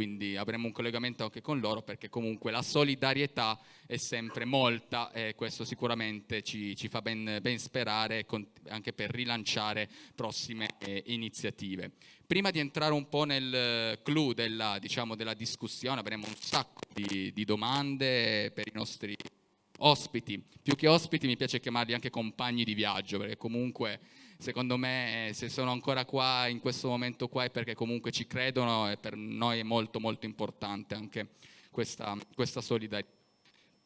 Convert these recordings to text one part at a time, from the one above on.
quindi avremo un collegamento anche con loro perché comunque la solidarietà è sempre molta e questo sicuramente ci, ci fa ben, ben sperare anche per rilanciare prossime eh, iniziative. Prima di entrare un po' nel clou della, diciamo, della discussione avremo un sacco di, di domande per i nostri ospiti. Più che ospiti mi piace chiamarli anche compagni di viaggio perché comunque secondo me se sono ancora qua in questo momento qua è perché comunque ci credono e per noi è molto molto importante anche questa, questa solidarietà.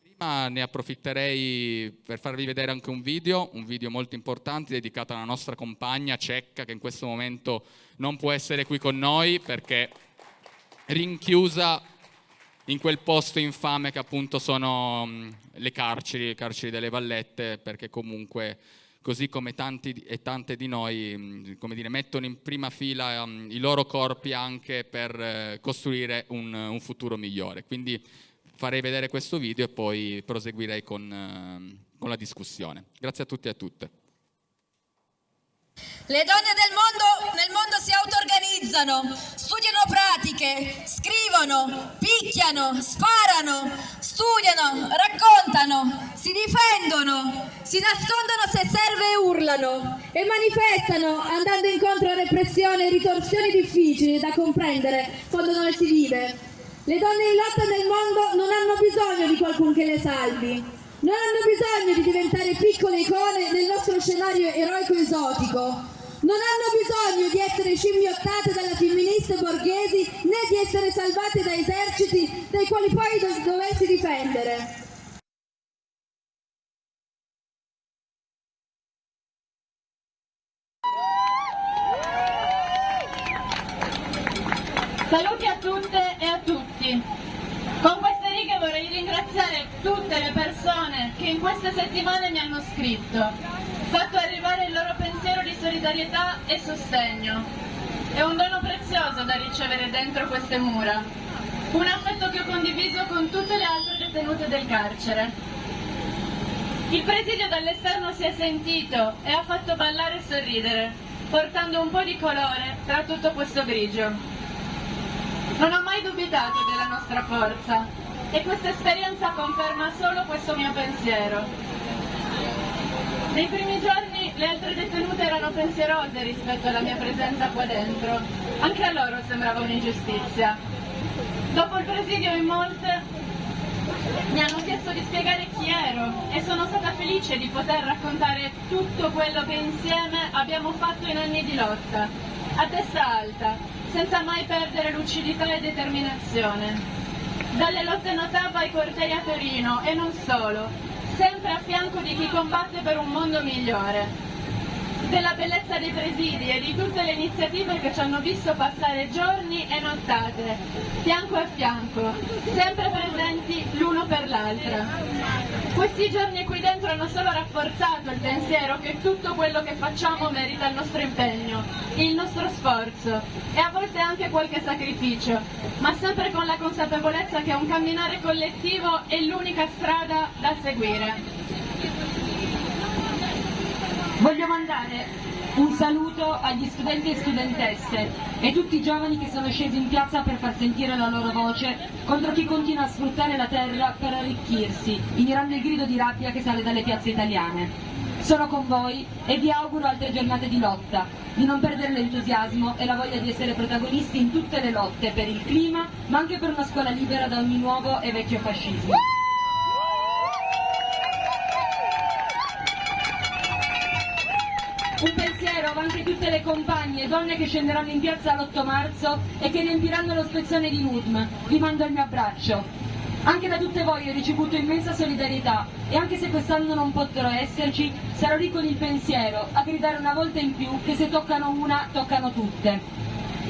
Prima ne approfitterei per farvi vedere anche un video, un video molto importante dedicato alla nostra compagna cecca che in questo momento non può essere qui con noi perché rinchiusa in quel posto infame che appunto sono le carceri, le carceri delle vallette perché comunque così come tanti e tante di noi dire, mettono in prima fila i loro corpi anche per uh, costruire un, un, futuro migliore. Quindi farei vedere questo video e poi proseguirei con, uh, con la discussione. Grazie a tutti e a tutte. Le donne del mondo, nel mondo si auto-organizzano, studiano pratiche, scrivono, picchiano, sparano, studiano, raccontano, si difendono, si nascondono se serve e urlano e manifestano andando incontro a repressione e ritorsioni difficili da comprendere quando non si vive. Le donne in lotta nel mondo non hanno bisogno di qualcuno che le salvi, non hanno bisogno di diventare piccole icone nel nostro scenario eroico esotico. Non hanno bisogno di essere scimmiottate dalle femministe borghesi né di essere salvate da eserciti dai quali poi do doversi difendere. Saluti a tutte e a tutti. Con vorrei ringraziare tutte le persone che in queste settimane mi hanno scritto, fatto arrivare il loro pensiero di solidarietà e sostegno. È un dono prezioso da ricevere dentro queste mura, un affetto che ho condiviso con tutte le altre detenute del carcere. Il presidio dall'esterno si è sentito e ha fatto ballare e sorridere, portando un po' di colore tra tutto questo grigio. Non ho mai dubitato della nostra forza e questa esperienza conferma solo questo mio pensiero. Nei primi giorni le altre detenute erano pensierose rispetto alla mia presenza qua dentro. Anche a loro sembrava un'ingiustizia. Dopo il presidio in molte mi hanno chiesto di spiegare chi ero e sono stata felice di poter raccontare tutto quello che insieme abbiamo fatto in anni di lotta, a testa alta, senza mai perdere lucidità e determinazione. Dalle lotte Notava ai cortei a Torino e non solo, sempre a fianco di chi combatte per un mondo migliore della bellezza dei presidi e di tutte le iniziative che ci hanno visto passare giorni e nottate, fianco a fianco, sempre presenti l'uno per l'altra. Questi giorni qui dentro hanno solo rafforzato il pensiero che tutto quello che facciamo merita il nostro impegno, il nostro sforzo e a volte anche qualche sacrificio, ma sempre con la consapevolezza che un camminare collettivo è l'unica strada da seguire. Voglio mandare un saluto agli studenti e studentesse e tutti i giovani che sono scesi in piazza per far sentire la loro voce contro chi continua a sfruttare la terra per arricchirsi, ignorando il grido di rabbia che sale dalle piazze italiane. Sono con voi e vi auguro altre giornate di lotta, di non perdere l'entusiasmo e la voglia di essere protagonisti in tutte le lotte per il clima, ma anche per una scuola libera da ogni nuovo e vecchio fascismo. Un pensiero va anche tutte le compagne donne che scenderanno in piazza l'8 marzo e che riempiranno lo spezzone di Nudm. Vi mando il mio abbraccio. Anche da tutte voi ho ricevuto immensa solidarietà e anche se quest'anno non potrò esserci, sarò lì con il pensiero a gridare una volta in più che se toccano una, toccano tutte.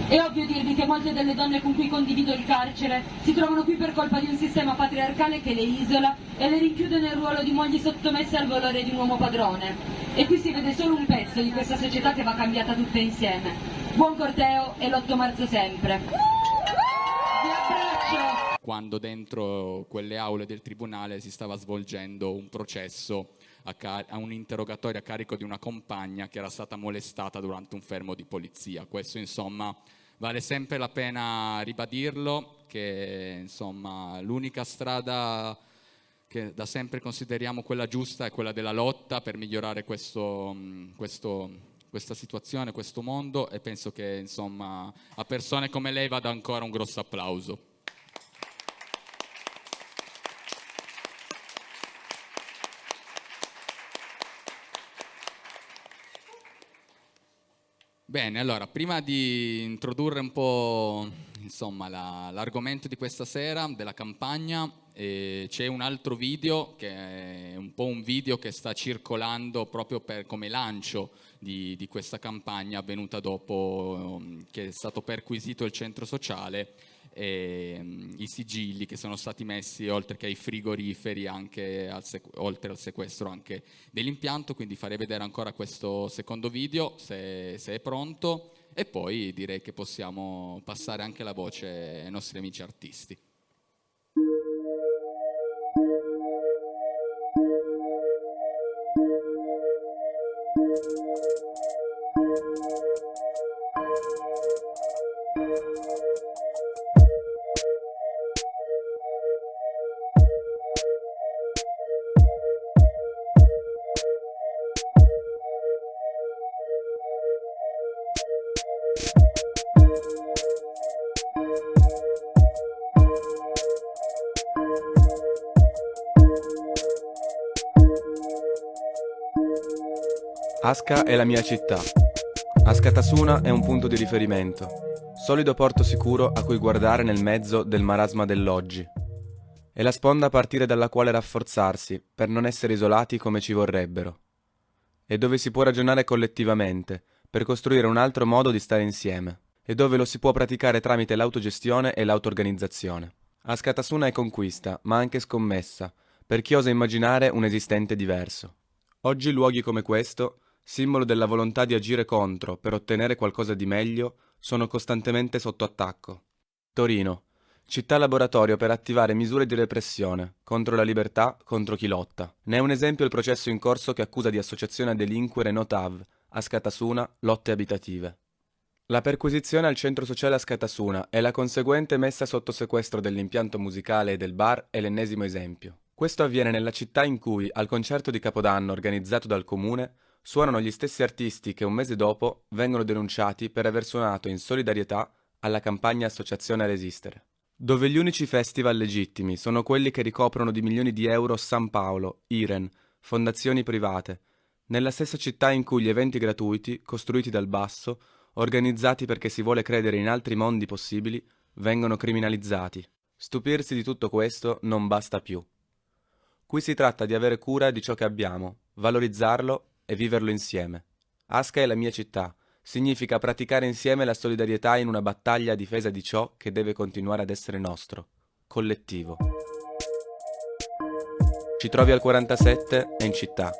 È ovvio dirvi che molte delle donne con cui condivido il carcere si trovano qui per colpa di un sistema patriarcale che le isola e le rinchiude nel ruolo di mogli sottomesse al volere di un uomo padrone. E qui si vede solo un pezzo di questa società che va cambiata tutta insieme. Buon corteo e l'8 marzo sempre. Vi abbraccio! Quando dentro quelle aule del tribunale si stava svolgendo un processo a, a, un interrogatorio a carico di una compagna che era stata molestata durante un fermo di polizia. Questo insomma vale sempre la pena ribadirlo che insomma l'unica strada che da sempre consideriamo quella giusta è quella della lotta per migliorare questo, questo, questa situazione, questo mondo e penso che insomma a persone come lei vada ancora un grosso applauso. Bene, allora, prima di introdurre un po' insomma, la, l'argomento di questa sera, della campagna, eh, c'è un altro video che è un po' un video che sta circolando proprio per, come lancio di, di questa campagna avvenuta dopo um, che è stato perquisito il centro sociale i sigilli che sono stati messi oltre che ai frigoriferi anche al oltre al sequestro anche dell'impianto quindi farei vedere ancora questo secondo video se, se è pronto e poi direi che possiamo passare anche la voce ai nostri amici artisti. Asca è la mia città. Askatasuna è un punto di riferimento, solido porto sicuro a cui guardare nel mezzo del marasma dell'oggi. È la sponda a partire dalla quale rafforzarsi per non essere isolati come ci vorrebbero. E dove si può ragionare collettivamente per costruire un altro modo di stare insieme. E dove lo si può praticare tramite l'autogestione e l'autoorganizzazione. Askatasuna è conquista, ma anche scommessa, per chi osa immaginare un esistente diverso. Oggi luoghi come questo simbolo della volontà di agire contro per ottenere qualcosa di meglio, sono costantemente sotto attacco. Torino, città laboratorio per attivare misure di repressione contro la libertà, contro chi lotta. Ne è un esempio il processo in corso che accusa di associazione a delinquere Notav, a Scatasuna, lotte abitative. La perquisizione al centro sociale a Scatasuna e la conseguente messa sotto sequestro dell'impianto musicale e del bar è l'ennesimo esempio. Questo avviene nella città in cui, al concerto di Capodanno organizzato dal comune, suonano gli stessi artisti che un mese dopo vengono denunciati per aver suonato in solidarietà alla campagna Associazione a Resistere. Dove gli unici festival legittimi sono quelli che ricoprono di milioni di euro San Paolo, Iren, fondazioni private, nella stessa città in cui gli eventi gratuiti, costruiti dal basso, organizzati perché si vuole credere in altri mondi possibili, vengono criminalizzati. Stupirsi di tutto questo non basta più. Qui si tratta di avere cura di ciò che abbiamo, valorizzarlo e viverlo insieme. Asca è la mia città, significa praticare insieme la solidarietà in una battaglia a difesa di ciò che deve continuare ad essere nostro, collettivo. Ci trovi al 47 e in città.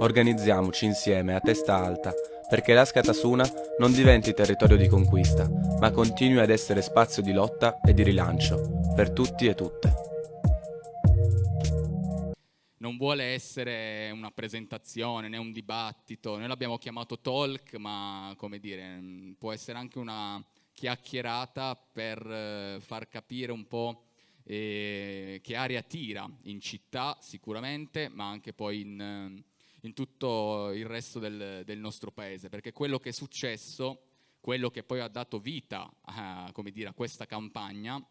Organizziamoci insieme a testa alta perché l'Asca Tasuna non diventi territorio di conquista, ma continui ad essere spazio di lotta e di rilancio per tutti e tutte non vuole essere una presentazione né un dibattito, noi l'abbiamo chiamato talk, ma come dire, mm, può essere anche una chiacchierata per eh, far capire un po' eh, che aria tira in città sicuramente, ma anche poi in, eh, in tutto il resto del, del, nostro paese, perché quello che è successo, quello che poi ha dato vita a, dire, a questa campagna,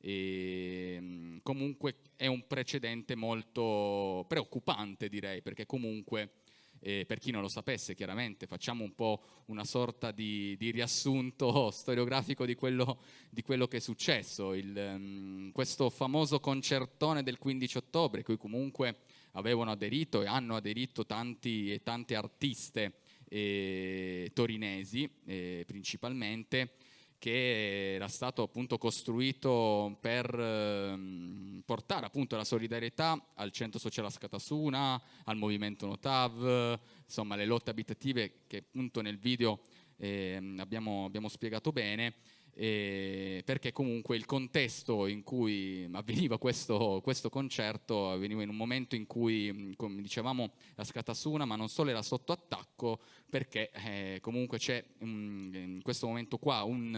e, ehm, comunque è un precedente molto preoccupante direi perché comunque eh, per chi non lo sapesse chiaramente facciamo un po' una sorta di, di riassunto storiografico di quello, di quello, che è successo. Il, um, questo famoso concertone del 15 ottobre cui comunque avevano aderito e hanno aderito tanti e tante artiste eh, torinesi eh, principalmente che era stato appunto costruito per ehm, portare appunto la solidarietà al centro sociale Scatasuna, al movimento Notav, insomma le lotte abitative che appunto nel video eh, abbiamo, abbiamo, spiegato bene. Eh, perché comunque il contesto in cui avveniva questo, questo, concerto avveniva in un momento in cui, come dicevamo, la Scatasuna, ma non solo era sotto attacco, perché eh, comunque c'è in questo momento qua un,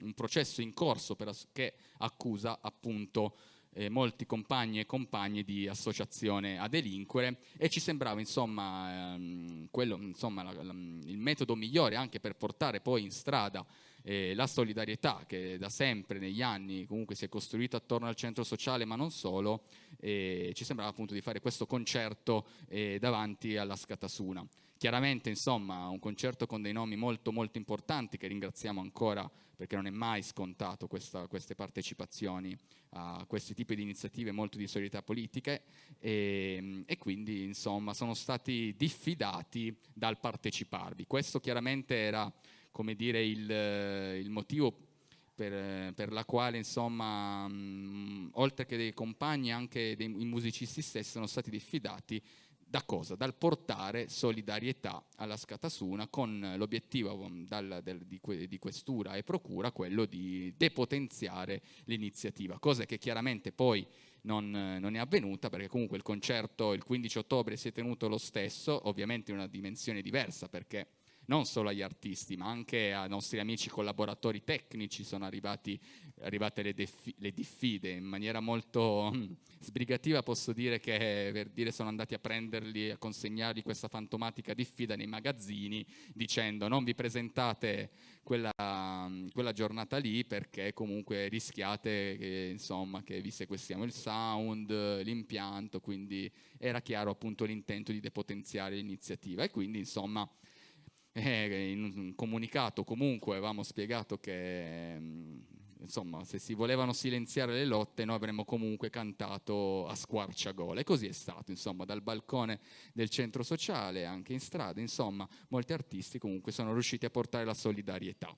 un processo in corso per, che accusa appunto eh, molti compagni e compagne di associazione a delinquere. E ci sembrava insomma, ehm, quello, insomma la, la, il metodo migliore anche per portare poi in strada eh, la solidarietà che da sempre negli anni comunque si è costruita attorno al centro sociale ma non solo, eh, ci sembrava appunto di fare questo concerto eh, davanti alla Scatasuna. Chiaramente insomma un concerto con dei nomi molto molto importanti che ringraziamo ancora perché non è mai scontato questa, queste partecipazioni a questi tipi di iniziative molto di solidarietà politiche e, e, quindi insomma sono stati diffidati dal parteciparvi. Questo chiaramente era come dire, il, il motivo per, per, la quale insomma mh, oltre che dei compagni anche dei, i musicisti stessi sono stati diffidati da cosa? Dal portare solidarietà alla Scatasuna con l'obiettivo di, di, questura e procura quello di depotenziare l'iniziativa, cosa che chiaramente poi non, non, è avvenuta perché comunque il concerto il 15 ottobre si è tenuto lo stesso, ovviamente in una dimensione diversa perché non solo agli artisti, ma anche ai nostri amici collaboratori tecnici sono arrivati, arrivate le, le, diffide. In maniera molto mm, sbrigativa posso dire che per dire sono andati a prenderli, a consegnargli questa fantomatica diffida nei magazzini dicendo non vi presentate quella, mm, quella giornata lì perché comunque rischiate che, insomma, che vi sequestriamo il sound, l'impianto, quindi era chiaro appunto l'intento di depotenziare l'iniziativa. E quindi insomma eh, in un comunicato comunque avevamo spiegato che mm, insomma se si volevano silenziare le lotte noi avremmo comunque cantato a squarciagola. E così è stato insomma dal balcone del centro sociale anche in strada insomma molti artisti comunque sono riusciti a portare la solidarietà.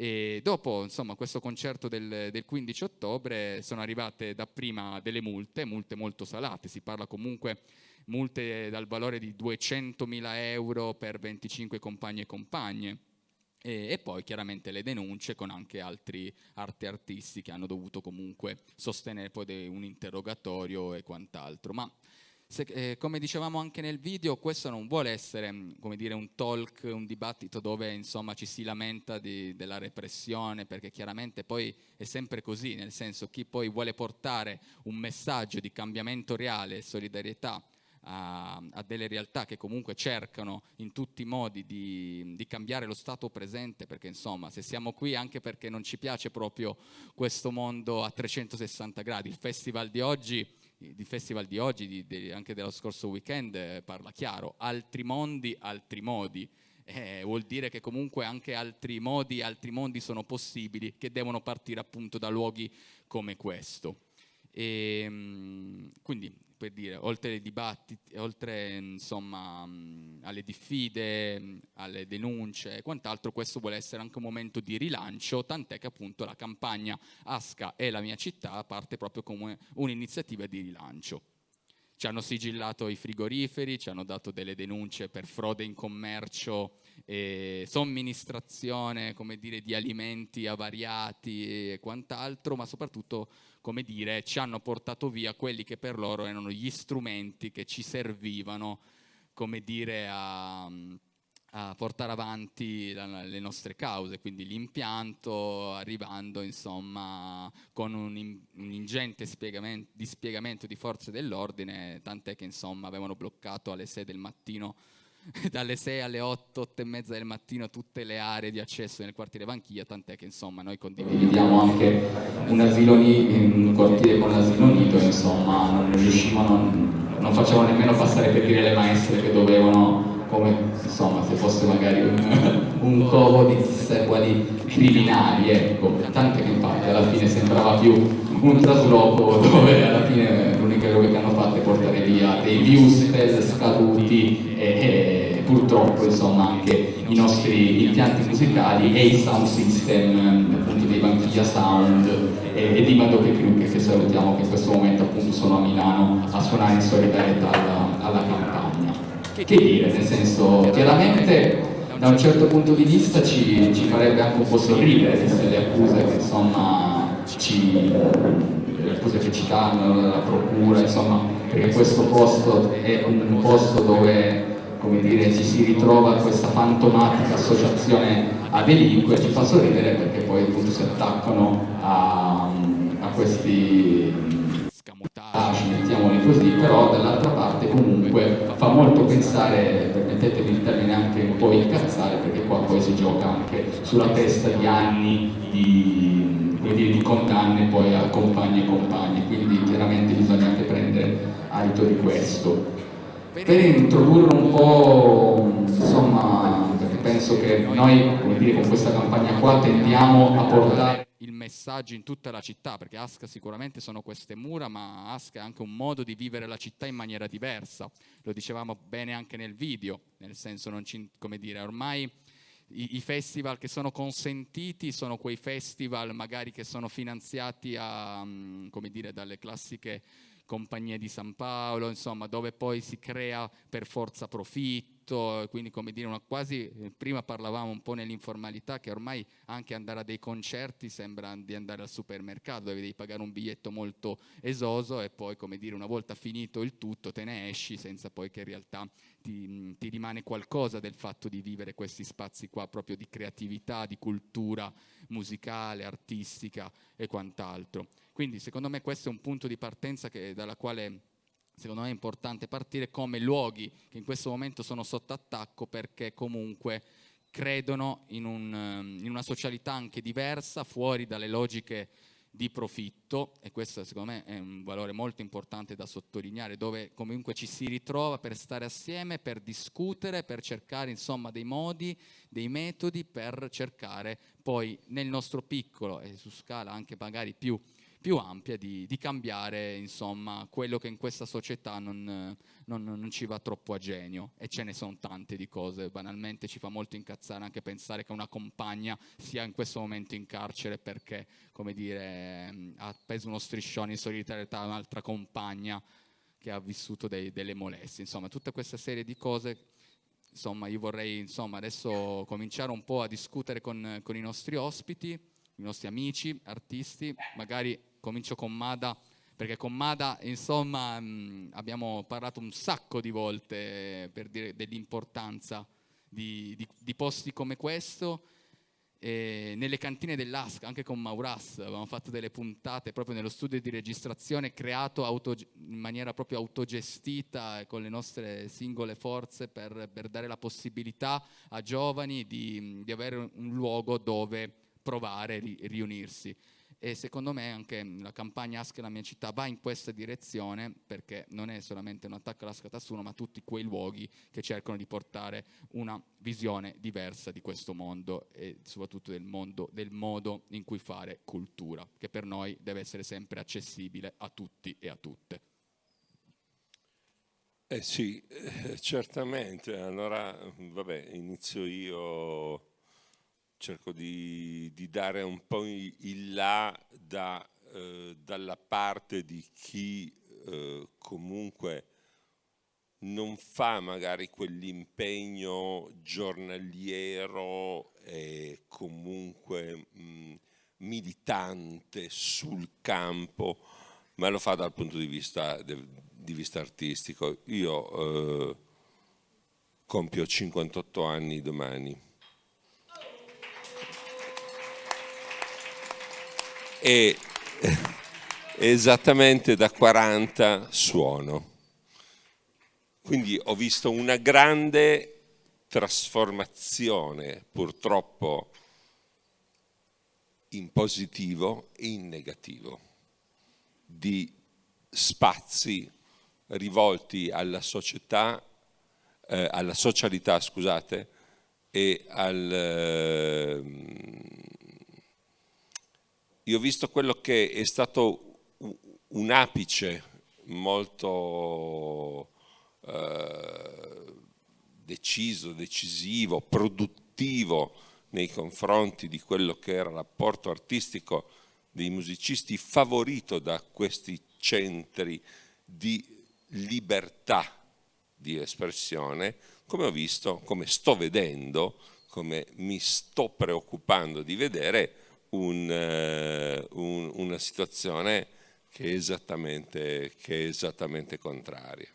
E dopo insomma, questo concerto del, del, 15 ottobre sono arrivate dapprima delle multe, multe molto salate, si parla comunque multe dal valore di 200.000 euro per 25 compagni e compagne. E, e, poi chiaramente le denunce con anche altri arte artisti che hanno dovuto comunque sostenere poi un interrogatorio e quant'altro. Ma se, eh, come dicevamo anche nel video, questo non vuole essere mm, dire, un talk, un dibattito dove insomma, ci si lamenta di, della repressione, perché chiaramente poi è sempre così, nel senso chi poi vuole portare un messaggio di cambiamento reale e solidarietà a, a, delle realtà che comunque cercano in tutti i modi di, di, cambiare lo stato presente, perché insomma se siamo qui anche perché non ci piace proprio questo mondo a 360 gradi, il festival di oggi il festival di oggi, di, di, anche dello scorso weekend, eh, parla chiaro, altri mondi, altri modi. Eh, vuol dire che comunque anche altri modi, altri mondi sono possibili, che devono partire appunto da luoghi come questo. E, ehm, quindi per dire, oltre ai dibattiti, oltre insomma, alle diffide, alle denunce e quant'altro, questo vuole essere anche un momento di rilancio, tant'è che appunto la campagna Asca e la mia città parte proprio come un'iniziativa di rilancio. Ci hanno sigillato i frigoriferi, ci hanno dato delle denunce per frode in commercio e somministrazione come dire, di alimenti avariati e quant'altro, ma soprattutto come dire, ci hanno portato via quelli che per loro erano gli strumenti che ci servivano come dire, a, a portare avanti la, le nostre cause, quindi l'impianto arrivando insomma con un, un ingente spiegamento, dispiegamento di forze dell'ordine, tant'è che insomma avevano bloccato alle 6 del mattino dalle 6 alle 8, 8 e mezza del mattino tutte le aree di accesso nel quartiere Vanchiglia, tant'è che insomma noi condividiamo anche un asilo un quartiere con l'asilo nido, insomma non riuscivano, non, non facevano nemmeno passare per dire le maestre che dovevano come insomma se fosse magari un, un covo di chissà quali criminali, ecco, tant'è che infatti alla fine sembrava più un trasloco dove alla fine cosa che hanno fatto è portare via dei views scaduti e, e, purtroppo insomma anche i nostri impianti musicali e i sound system appunto dei Banchiglia Sound e, e di Madoche Kruke che salutiamo che in questo momento appunto sono a Milano a suonare in solidarietà alla, alla campagna. Che dire, nel senso chiaramente da un certo punto di vista ci, ci farebbe anche un po' sorridere, viste le accuse che insomma ci, le accuse che ci danno, la procura, insomma, perché questo posto è un posto dove come dire, ci si ritrova questa fantomatica associazione a delinquere, ci fa sorridere perché poi appunto si attaccano a, a questi scamotaggi, mettiamoli così, però dall'altra parte comunque fa molto pensare, permettetemi il termine anche un po' incazzare, perché qua poi si gioca anche sulla testa di anni di, dire, di condanne poi a compagni e compagni, quindi chiaramente bisogna anche prendere adito di questo. Per introdurre un po', insomma, perché penso che noi, come dire, con questa campagna qua tendiamo a portare il messaggio in tutta la città, perché Asca sicuramente sono queste mura, ma Asca è anche un modo di vivere la città in maniera diversa. Lo dicevamo bene anche nel video, nel senso, non ci, come dire, ormai i, i, festival che sono consentiti sono quei festival magari che sono finanziati a, come dire, dalle classiche compagnie di San Paolo, insomma, dove poi si crea per forza profitto, quindi come dire, una quasi, prima parlavamo un po' nell'informalità che ormai anche andare a dei concerti sembra di andare al supermercato, dove devi pagare un biglietto molto esoso e poi come dire una volta finito il tutto te ne esci senza poi che in realtà ti, ti rimane qualcosa del fatto di vivere questi spazi qua proprio di creatività, di cultura musicale, artistica e quant'altro. Quindi secondo me questo è un punto di partenza che, dalla quale secondo me è importante partire come luoghi che in questo momento sono sotto attacco perché comunque credono in, un, ehm, in una socialità anche diversa, fuori dalle logiche di profitto e questo secondo me è un valore molto importante da sottolineare dove comunque ci si ritrova per stare assieme, per discutere, per cercare insomma dei modi, dei metodi per cercare poi nel nostro piccolo e su scala anche magari più più ampia di, di cambiare insomma, quello che in questa società non, non, non, ci va troppo a genio. E ce ne sono tante di cose, banalmente ci fa molto incazzare anche pensare che una compagna sia in questo momento in carcere perché come dire, ha preso uno striscione in solidarietà a un'altra compagna che ha vissuto dei, delle molestie, insomma tutta questa serie di cose insomma io vorrei insomma adesso cominciare un po' a discutere con, con i nostri ospiti, i nostri amici, artisti, magari comincio con Mada, perché con Mada insomma mh, abbiamo parlato un sacco di volte per dire dell'importanza di, di, di, posti come questo, e nelle cantine dell'ASC, anche con Mauras, avevamo fatto delle puntate proprio nello studio di registrazione creato auto, in maniera proprio autogestita con le nostre singole forze per, per dare la possibilità a giovani di, di avere un luogo dove provare e riunirsi e secondo me anche la campagna Ask la mia città va in questa direzione perché non è solamente un attacco alla Scatassuno ma tutti quei luoghi che cercano di portare una visione diversa di questo mondo e soprattutto del, mondo, del modo in cui fare cultura che per noi deve essere sempre accessibile a tutti e a tutte. Eh sì, eh, certamente. Allora, vabbè, inizio io cerco di, di, dare un po' il là da, eh, dalla parte di chi eh, comunque non fa magari quell'impegno giornaliero e comunque mh, militante sul campo, ma lo fa dal punto di vista, di vista artistico. Io eh, compio 58 anni domani e esattamente da 40 suono. Quindi ho visto una grande trasformazione, purtroppo in positivo e in negativo, di spazi rivolti alla società, eh, alla socialità, scusate, e al, eh, io ho visto quello che è stato un apice molto eh, deciso, decisivo, produttivo nei confronti di quello che era l'apporto artistico dei musicisti, favorito da questi centri di libertà di espressione, come ho visto, come sto vedendo, come mi sto preoccupando di vedere un, uh, un, una situazione che è esattamente, che è esattamente contraria.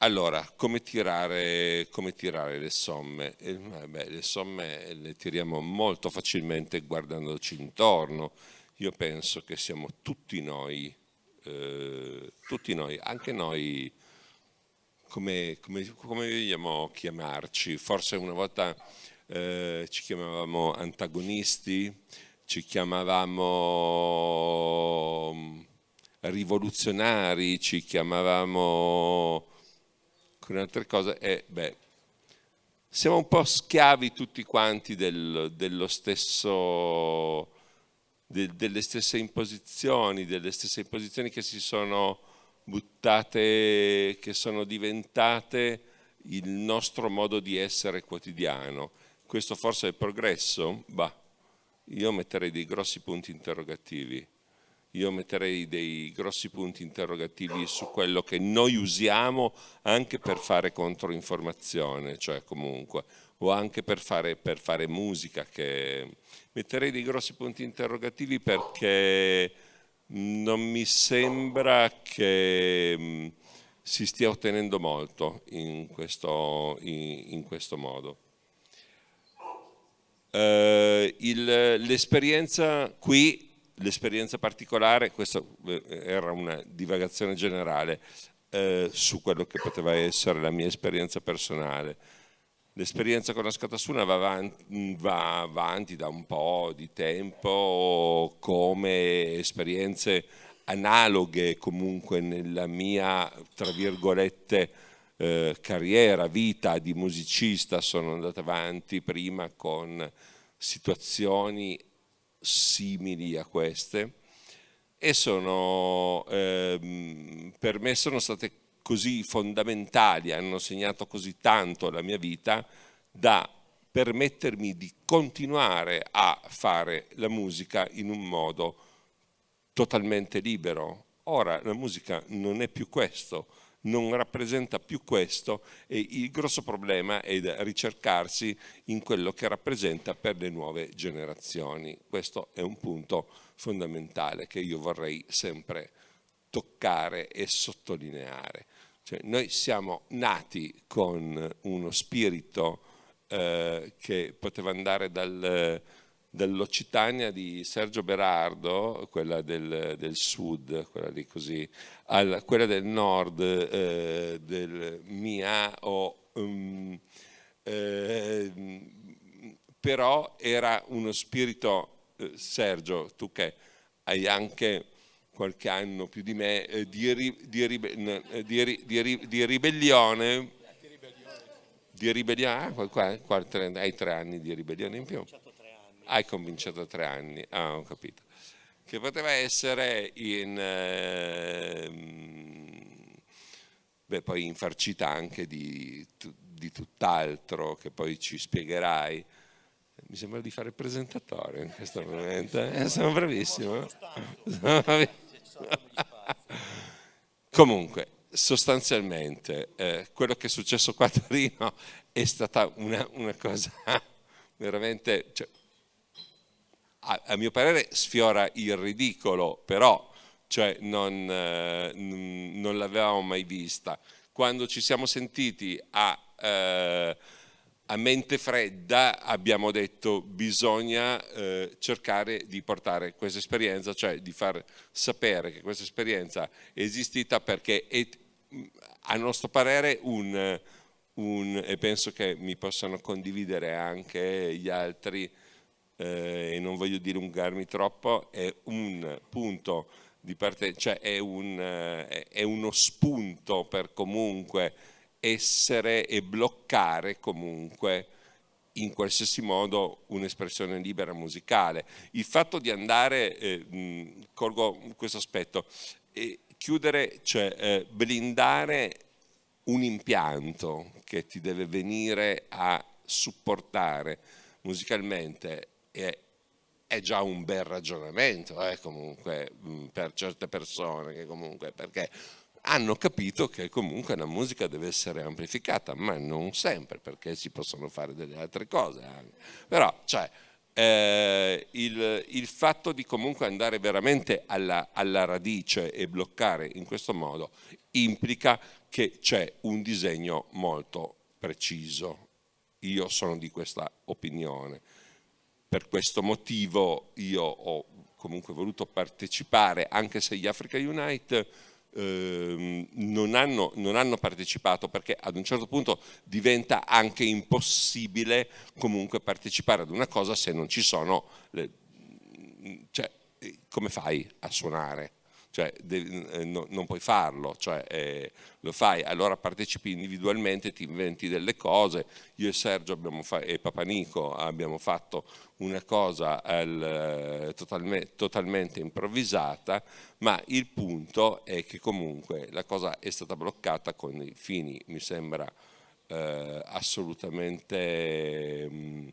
Allora, come tirare, come tirare, le somme? Eh, beh, le somme le tiriamo molto facilmente guardandoci intorno. Io penso che siamo tutti noi, eh, tutti noi, anche noi, come, come, come vogliamo chiamarci? Forse una volta eh, ci chiamavamo antagonisti, ci chiamavamo mm, rivoluzionari, ci chiamavamo con altre cose e beh, siamo un po' schiavi tutti quanti del, dello stesso, de, delle stesse imposizioni, delle stesse imposizioni che si sono buttate, che sono diventate il nostro modo di essere quotidiano. Questo forse è progresso? Bah, io metterei dei grossi punti interrogativi io metterei dei grossi punti interrogativi su quello che noi usiamo anche per fare controinformazione, cioè comunque, o anche per fare, per fare musica. Che... Metterei dei grossi punti interrogativi perché non mi sembra che mm, si stia ottenendo molto in questo, in, in questo modo. Uh, L'esperienza qui l'esperienza particolare, questa eh, era una divagazione generale eh, su quello che poteva essere la mia esperienza personale. L'esperienza con la Scatasuna va avanti, va avanti da un po' di tempo come esperienze analoghe comunque nella mia, tra virgolette, eh, carriera, vita di musicista, sono andata avanti prima con situazioni simili a queste e sono, ehm, per me sono state così fondamentali, hanno segnato così tanto la mia vita da permettermi di continuare a fare la musica in un modo totalmente libero. Ora la musica non è più questo, non rappresenta più questo e il grosso problema è ricercarsi in quello che rappresenta per le nuove generazioni. Questo è un punto fondamentale che io vorrei sempre toccare e sottolineare. Cioè, noi siamo nati con uno spirito eh, che poteva andare dal dall'Occitania di Sergio Berardo, quella del, del sud, quella, così, a quella del nord eh, del Mia, o, um, eh, però era uno spirito, eh, Sergio, tu che hai anche qualche anno più di me, eh, di, di, di, di ribellione, di ribellione, ah, hai tre anni di ribellione in più hai cominciato tre anni, ah ho capito, che poteva essere in, eh, beh, poi infarcita anche di, di tutt'altro che poi ci spiegherai. Mi sembra di fare presentatore in questo momento, eh? sono bravissimo. Comunque, sostanzialmente, eh, quello che è successo qua a Torino è stata una, una cosa veramente... Cioè, a, a mio parere sfiora il ridicolo, però cioè non, eh, non l'avevamo mai vista. Quando ci siamo sentiti a, eh, a mente fredda abbiamo detto bisogna eh, cercare di portare questa esperienza, cioè di far sapere che questa esperienza è esistita perché è a nostro parere un, un e penso che mi possano condividere anche gli altri, eh, e non voglio dilungarmi troppo, è un punto di partenza, cioè è, un, eh, è uno spunto per comunque essere e bloccare comunque in qualsiasi modo un'espressione libera musicale. Il fatto di andare, eh, mh, colgo questo aspetto, eh, chiudere, cioè eh, blindare un impianto che ti deve venire a supportare musicalmente è, già un bel ragionamento eh, comunque mm, per certe persone che comunque perché hanno capito che comunque la musica deve essere amplificata, ma non sempre, perché si possono fare delle altre cose anche. Però, cioè, eh, il, il, fatto di comunque andare veramente alla, alla radice e bloccare in questo modo implica che c'è un disegno molto preciso. Io sono di questa opinione. Per questo motivo io ho comunque voluto partecipare, anche se gli Africa Unite Ehm, non, hanno, non, hanno, partecipato perché ad un certo punto diventa anche impossibile comunque partecipare ad una cosa se non ci sono, le, cioè, come fai a suonare? Cioè, de, no, non puoi farlo, cioè, eh, lo fai, allora partecipi individualmente, ti inventi delle cose, io e Sergio e Papanico abbiamo fatto una cosa al, totalme, totalmente improvvisata, ma il punto è che comunque la cosa è stata bloccata con i fini, mi sembra, eh, assolutamente, mh, mm,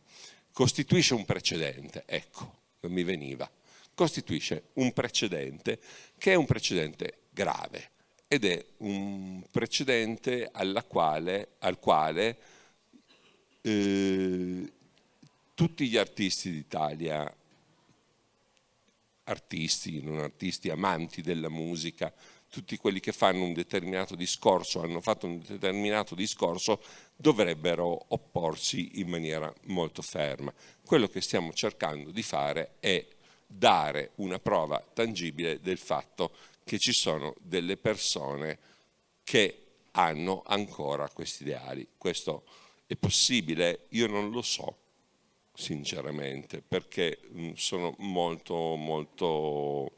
costituisce un precedente, ecco, non mi veniva costituisce un precedente che è un precedente grave ed è un precedente quale, al quale eh, tutti gli artisti d'Italia, artisti, non artisti, amanti della musica, tutti quelli che fanno un determinato discorso, hanno fatto un determinato discorso, dovrebbero opporsi in maniera molto ferma. Quello che stiamo cercando di fare è dare una prova tangibile del fatto che ci sono delle persone che hanno ancora questi ideali. Questo è possibile? Io non lo so, sinceramente, perché mm, sono molto, molto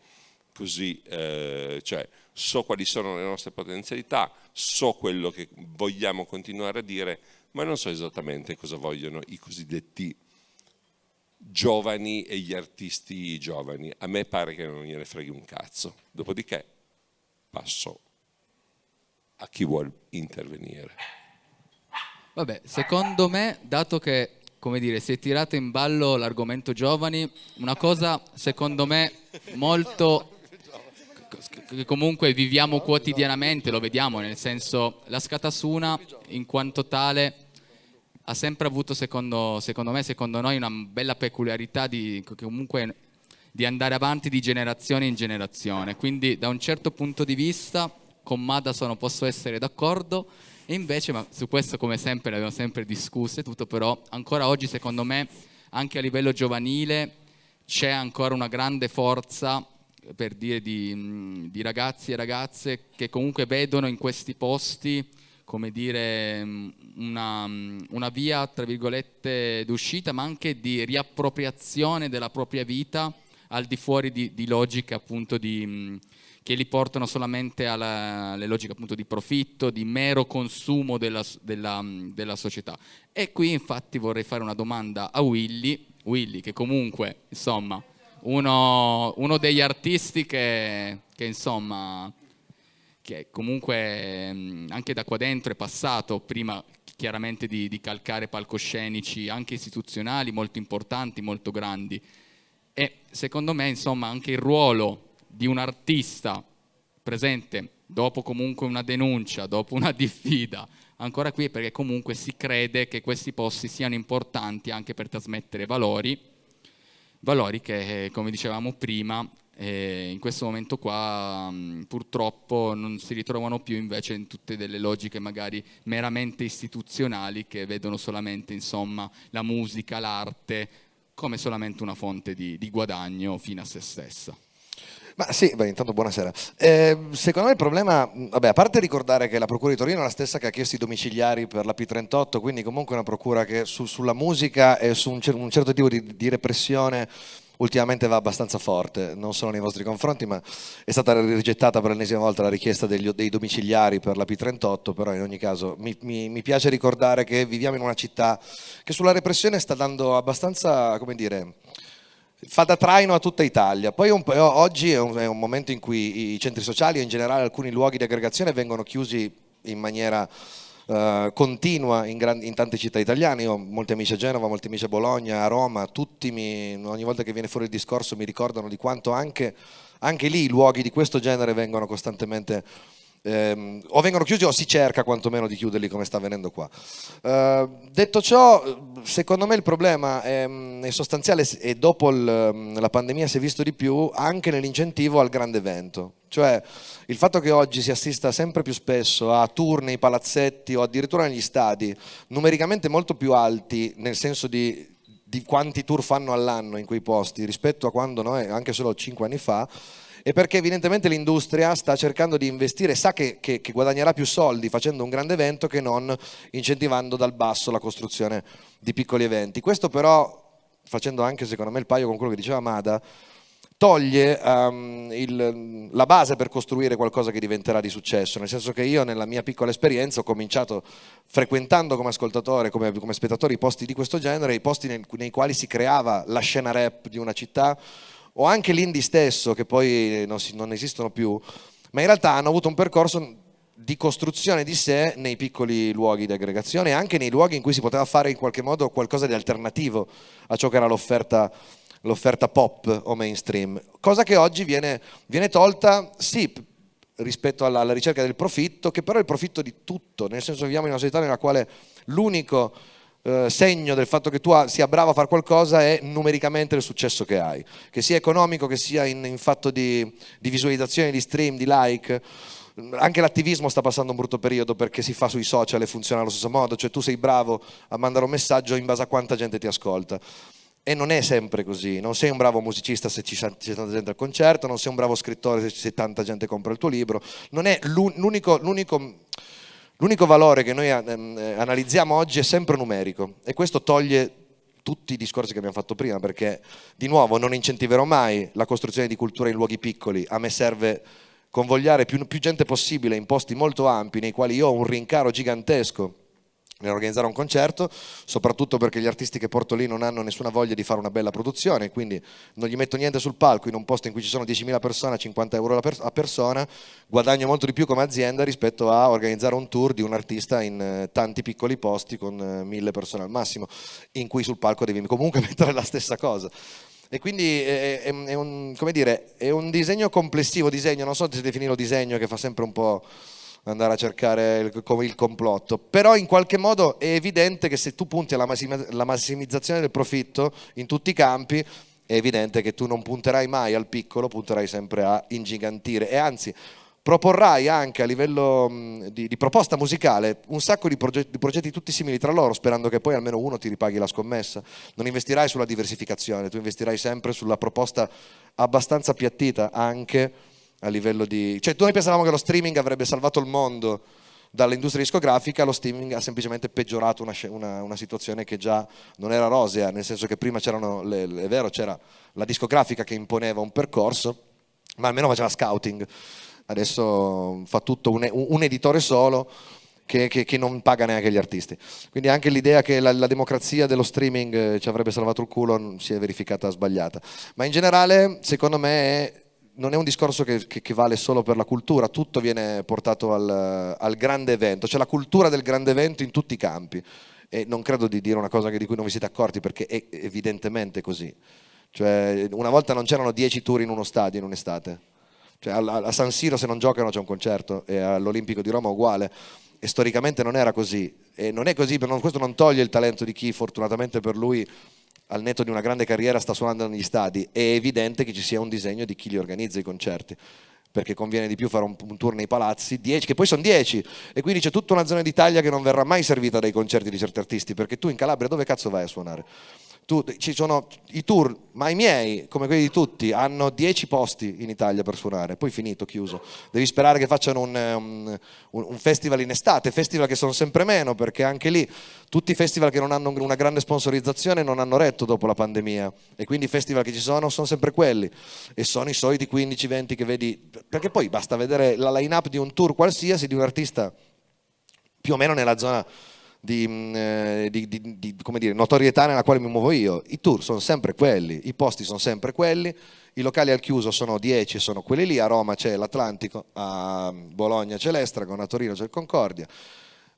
così, eh, cioè so quali sono le nostre potenzialità, so quello che vogliamo continuare a dire, ma non so esattamente cosa vogliono i cosiddetti giovani e gli artisti giovani. A me pare che non gliene freghi un cazzo. Dopodiché passo a chi vuole intervenire. Vabbè, secondo me, dato che come dire, si è tirato in ballo l'argomento giovani, una cosa secondo me molto che comunque viviamo quotidianamente, lo vediamo, nel senso la scatasuna in quanto tale ha sempre avuto, secondo, secondo me, secondo noi, una bella peculiarità di, comunque, di andare avanti di generazione in generazione. Quindi da un certo punto di vista con Madison posso essere d'accordo e invece, ma su questo come sempre le abbiamo sempre discusse, tutto però ancora oggi secondo me anche a livello giovanile c'è ancora una grande forza per dire di, di ragazzi e ragazze che comunque vedono in questi posti come dire, una, una via, tra virgolette, d'uscita, ma anche di riappropriazione della propria vita al di fuori di, di logiche appunto di, che li portano solamente alla, alle logiche appunto di profitto, di mero consumo della, della, della, società. E qui infatti vorrei fare una domanda a Willy, Willy che comunque insomma uno, uno degli artisti che, che insomma che comunque mm, anche da qua dentro è passato prima chiaramente di, di, calcare palcoscenici anche istituzionali molto importanti, molto grandi. E secondo me insomma anche il ruolo di un artista presente dopo comunque una denuncia, dopo una diffida, ancora qui perché comunque si crede che questi posti siano importanti anche per trasmettere valori, valori che come dicevamo prima e in questo momento qua mh, purtroppo non si ritrovano più invece in tutte delle logiche magari meramente istituzionali che vedono solamente insomma, la musica, l'arte come solamente una fonte di, di guadagno fino a se stessa. Ma sì, beh, intanto buonasera. Eh, secondo me il problema, vabbè, a parte ricordare che la Procura di Torino è la stessa che ha chiesto i domiciliari per la P38, quindi comunque è una procura che su, sulla musica e su un, un certo tipo di, di repressione ultimamente va abbastanza forte, non solo nei vostri confronti, ma è stata rigettata per l'ennesima volta la richiesta degli, dei domiciliari per la P38, però in ogni caso mi, mi, mi, piace ricordare che viviamo in una città che sulla repressione sta dando abbastanza, come dire, fa da traino a tutta Italia. Poi un, oggi è un, è un momento in cui i centri sociali e in generale alcuni luoghi di aggregazione vengono chiusi in maniera Uh, continua in, in, tante città italiane, io ho molti amici a Genova, molti amici a Bologna, a Roma, tutti mi, ogni volta che viene fuori il discorso mi ricordano di quanto anche, anche lì luoghi di questo genere vengono costantemente ehm, o vengono chiusi o si cerca quantomeno di chiuderli come sta avvenendo qua. Eh, detto ciò, secondo me il problema è, è sostanziale e dopo il, la pandemia si è visto di più anche nell'incentivo al grande evento. Cioè il fatto che oggi si assista sempre più spesso a tour nei palazzetti o addirittura negli stadi numericamente molto più alti nel senso di, di quanti tour fanno all'anno in quei posti rispetto a quando noi, anche solo cinque anni fa, e perché evidentemente l'industria sta cercando di investire, sa che, che, che, guadagnerà più soldi facendo un grande evento che non incentivando dal basso la costruzione di piccoli eventi. Questo però, facendo anche secondo me il paio con quello che diceva Mada, toglie um, il, la base per costruire qualcosa che diventerà di successo, nel senso che io nella mia piccola esperienza ho cominciato frequentando come ascoltatore, come, come spettatore i posti di questo genere, i posti nei, nei quali si creava la scena rap di una città, o anche l'indie stesso, che poi non, si, non esistono più, ma in realtà hanno avuto un percorso di costruzione di sé nei piccoli luoghi di aggregazione e anche nei luoghi in cui si poteva fare in qualche modo qualcosa di alternativo a ciò che era l'offerta l'offerta pop o mainstream, cosa che oggi viene, viene tolta, sì, rispetto alla, alla, ricerca del profitto, che però è il profitto di tutto, nel senso viviamo in una società nella quale l'unico eh, segno del fatto che tu sia bravo a fare qualcosa è numericamente il successo che hai, che sia economico, che sia in, in fatto di, di visualizzazione, di stream, di like. Anche l'attivismo sta passando un brutto periodo perché si fa sui social e funziona allo stesso modo, cioè tu sei bravo a mandare un messaggio in base a quanta gente ti ascolta. E non è sempre così, non sei un bravo musicista se c'è tanta gente al concerto, non sei un bravo scrittore se tanta gente compra il tuo libro, non è l'unico, l'unico valore che noi ehm, eh, analizziamo oggi è sempre numerico e questo toglie tutti i discorsi che abbiamo fatto prima perché di nuovo non incentiverò mai la costruzione di cultura in luoghi piccoli, a me serve convogliare più, più gente possibile in posti molto ampi nei quali io ho un rincaro gigantesco nell'organizzare un concerto, soprattutto perché gli artisti che porto lì non hanno nessuna voglia di fare una bella produzione, quindi non gli metto niente sul palco in un posto in cui ci sono 10.000 persone a 50 euro a persona, guadagno molto di più come azienda rispetto a organizzare un tour di un artista in eh, tanti piccoli posti con eh, mille persone al massimo, in cui sul palco devi comunque mettere la stessa cosa. E quindi è, è, è, un, dire, è un disegno complessivo, disegno, non so se definirlo disegno che fa sempre un po' andare a cercare il, il, complotto, però in qualche modo è evidente che se tu punti alla massimizzazione del profitto in tutti i campi, è evidente che tu non punterai mai al piccolo, punterai sempre a ingigantire e anzi proporrai anche a livello di, di proposta musicale un sacco di progetti, di progetti, tutti simili tra loro, sperando che poi almeno uno ti ripaghi la scommessa. Non investirai sulla diversificazione, tu investirai sempre sulla proposta abbastanza appiattita anche a livello di... Cioè noi pensavamo che lo streaming avrebbe salvato il mondo dall'industria discografica, lo streaming ha semplicemente peggiorato una, una, una, situazione che già non era rosea, nel senso che prima c'erano, è vero, c'era la discografica che imponeva un percorso, ma almeno faceva scouting, adesso fa tutto un, un editore solo, che, che, che, non paga neanche gli artisti. Quindi anche l'idea che la, la, democrazia dello streaming eh, ci avrebbe salvato il culo si è verificata sbagliata. Ma in generale, secondo me, non è un discorso che, che, che, vale solo per la cultura, tutto viene portato al, al, grande evento, c'è la cultura del grande evento in tutti i campi. E non credo di dire una cosa di cui non vi siete accorti perché è evidentemente così. Cioè, una volta non c'erano 10 tour in uno stadio in un'estate, cioè, a, San Siro se non giocano c'è un concerto e all'Olimpico di Roma uguale. E storicamente non era così. E non è così, questo non toglie il talento di chi fortunatamente per lui al netto di una grande carriera sta suonando negli stadi, è evidente che ci sia un disegno di chi li organizza i concerti perché conviene di più fare un, un tour nei palazzi, 10, che poi sono 10, e quindi c'è tutta una zona d'Italia che non verrà mai servita dai concerti di certi artisti, perché tu in Calabria dove cazzo vai a suonare? Tu, ci sono i tour, ma i miei, come quelli di tutti, hanno 10 posti in Italia per suonare, poi finito, chiuso. Devi sperare che facciano un, un, un, festival in estate, festival che sono sempre meno, perché anche lì tutti i festival che non hanno una grande sponsorizzazione non hanno retto dopo la pandemia e quindi i festival che ci sono sono sempre quelli e sono i soliti 15-20 che vedi, perché poi basta vedere la line-up di un tour qualsiasi, di un artista più o meno nella zona di, mm, eh, di, di, di dire, notorietà nella quale mi muovo io. I tour sono sempre quelli, i posti sono sempre quelli, i locali al chiuso sono 10, sono quelli lì, a Roma c'è l'Atlantico, a Bologna c'è l'Estragon, a Torino c'è il Concordia.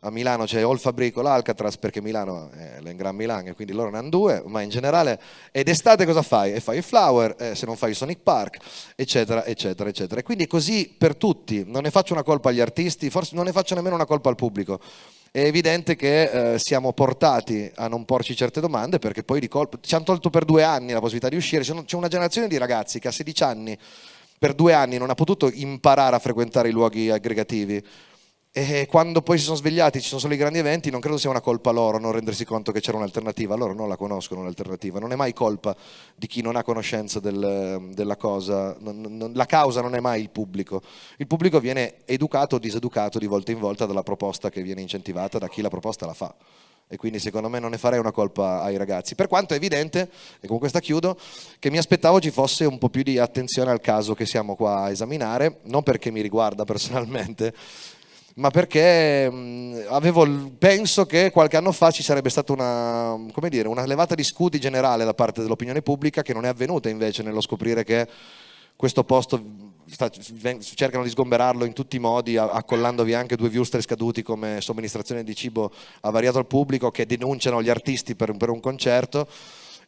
a Milano c'è o il Fabrico l'Alcatraz perché Milano è l'Engran Milan e quindi loro ne hanno due, ma in generale ed estate cosa fai? E fai il Flower, eh, se non fai il Sonic Park, eccetera, eccetera, eccetera. E quindi è così per tutti, non ne faccio una colpa agli artisti, forse non ne faccio nemmeno una colpa al pubblico. È evidente che eh, siamo portati a non porci certe domande perché poi di colpo ci hanno tolto per due anni la possibilità di uscire, c'è una generazione di ragazzi che a 16 anni per due anni non ha potuto imparare a frequentare i luoghi aggregativi e quando poi si sono svegliati, ci sono solo i grandi eventi, non credo sia una colpa loro non rendersi conto che c'era un'alternativa, loro non la conoscono un'alternativa, non è mai colpa di chi non ha conoscenza del, della cosa, non, non, la causa non è mai il pubblico, il pubblico viene educato o diseducato di volta in volta dalla proposta che viene incentivata da chi la proposta la fa. E quindi secondo me non ne farei una colpa ai ragazzi, per quanto è evidente, e con questa chiudo, che mi aspettavo ci fosse un po' più di attenzione al caso che siamo qua a esaminare, non perché mi riguarda personalmente, ma perché mh, avevo, penso che qualche anno fa ci sarebbe stata una, dire, una levata di scudi generale da parte dell'opinione pubblica che non è avvenuta invece nello scoprire che questo posto sta, cercano di sgomberarlo in tutti i modi, accollandovi anche due viewster scaduti come somministrazione di cibo avariato al pubblico che denunciano gli artisti per, per un concerto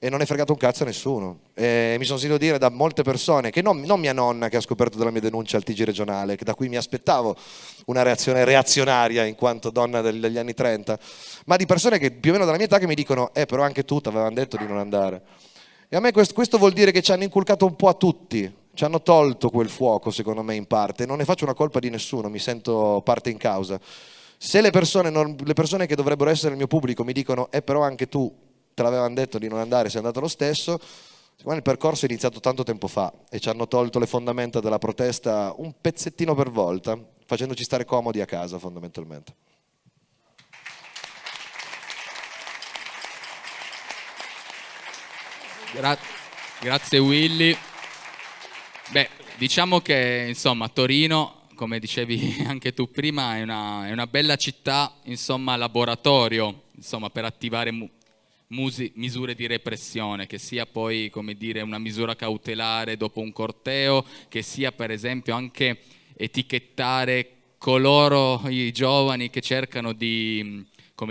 e non è fregato un cazzo a nessuno. E mi sono sentito dire da molte persone, che non, non, mia nonna che ha scoperto della mia denuncia al TG regionale, da cui mi aspettavo una reazione reazionaria in quanto donna degli anni 30, ma di persone che più o meno della mia età che mi dicono, eh però anche tu ti avevano detto di non andare. E a me questo, questo vuol dire che ci hanno inculcato un po' a tutti, ci hanno tolto quel fuoco secondo me in parte, non ne faccio una colpa di nessuno, mi sento parte in causa. Se le persone, non, le persone che dovrebbero essere il mio pubblico mi dicono, eh però anche tu te l'avevano detto di non andare, sei andato lo stesso. Il percorso è iniziato tanto tempo fa e ci hanno tolto le fondamenta della protesta un pezzettino per volta, facendoci stare comodi a casa fondamentalmente. Gra grazie Willy. Beh, diciamo che insomma Torino, come dicevi anche tu prima, è una, è una bella città, insomma laboratorio, insomma per attivare misure di repressione, che sia poi dire, una misura cautelare dopo un corteo, che sia per esempio anche etichettare coloro, i giovani che cercano di,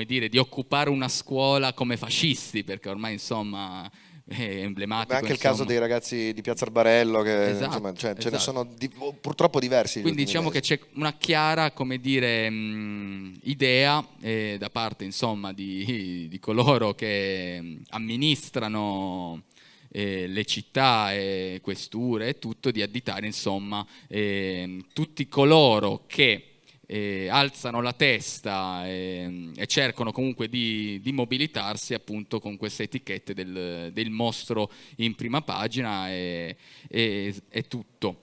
dire, di occupare una scuola come fascisti, perché ormai insomma è emblematico. Ma anche insomma. il caso dei ragazzi di Piazza Arbarello, che esatto, insomma, cioè, esatto. ce ne esatto. sono di, purtroppo diversi. Quindi diciamo mesi. che c'è una chiara, come dire, mh, idea eh, da parte insomma di, di coloro che amministrano eh, le città e questure e tutto di additare insomma eh, tutti coloro che eh, alzano la testa e, e cercano comunque di, di, mobilitarsi appunto con queste etichette del, del mostro in prima pagina e, e, e tutto.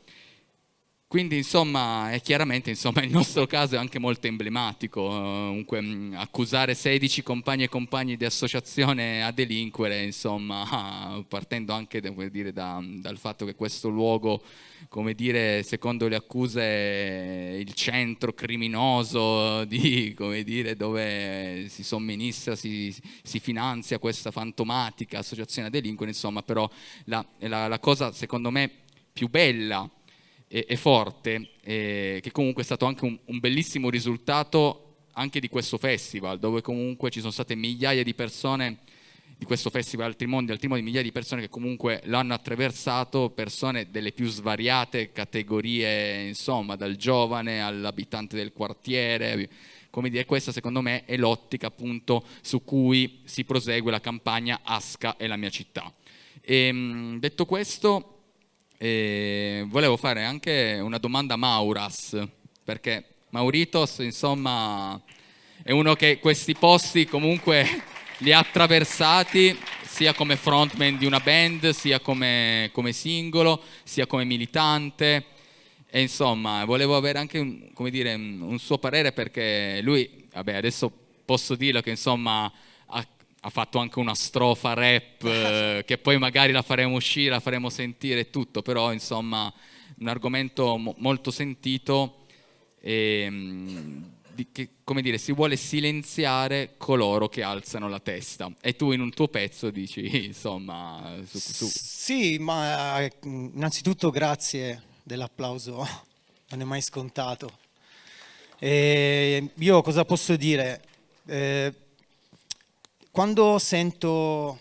Quindi insomma, è chiaramente insomma, il nostro caso è anche molto emblematico, comunque accusare 16 compagni e compagni di associazione a delinquere, insomma, partendo anche dire, da, dal fatto che questo luogo, come dire, secondo le accuse è il centro criminoso di, dire, dove si somministra, si, si finanzia questa fantomatica associazione a delinquere, insomma, però la, la, la cosa secondo me più bella e, e forte, e che comunque è stato anche un, un bellissimo risultato anche di questo festival, dove comunque ci sono state migliaia di persone di questo festival Altri Mondi, altri mondi, migliaia di persone che comunque l'hanno attraversato, persone delle più svariate categorie, insomma, dal giovane all'abitante del quartiere, come dire, questa secondo me è l'ottica appunto su cui si prosegue la campagna Asca e la mia città. E, ehm, detto questo, e volevo fare anche una domanda a Mauras, perché Mauritos, insomma, è uno che questi posti comunque li ha attraversati sia come frontman di una band, sia come, come singolo, sia come militante. E insomma, volevo avere anche un, dire, un suo parere perché lui, vabbè, adesso posso dirlo che insomma ha fatto anche una strofa rap eh, che poi magari la faremo uscire, la faremo sentire e tutto, però insomma un argomento mo molto sentito e mm, di, che, come dire, si vuole silenziare coloro che alzano la testa e tu in un tuo pezzo dici insomma su, su. Sì, ma eh, innanzitutto grazie dell'applauso, non è mai scontato. E io cosa posso dire? Eh, quando sento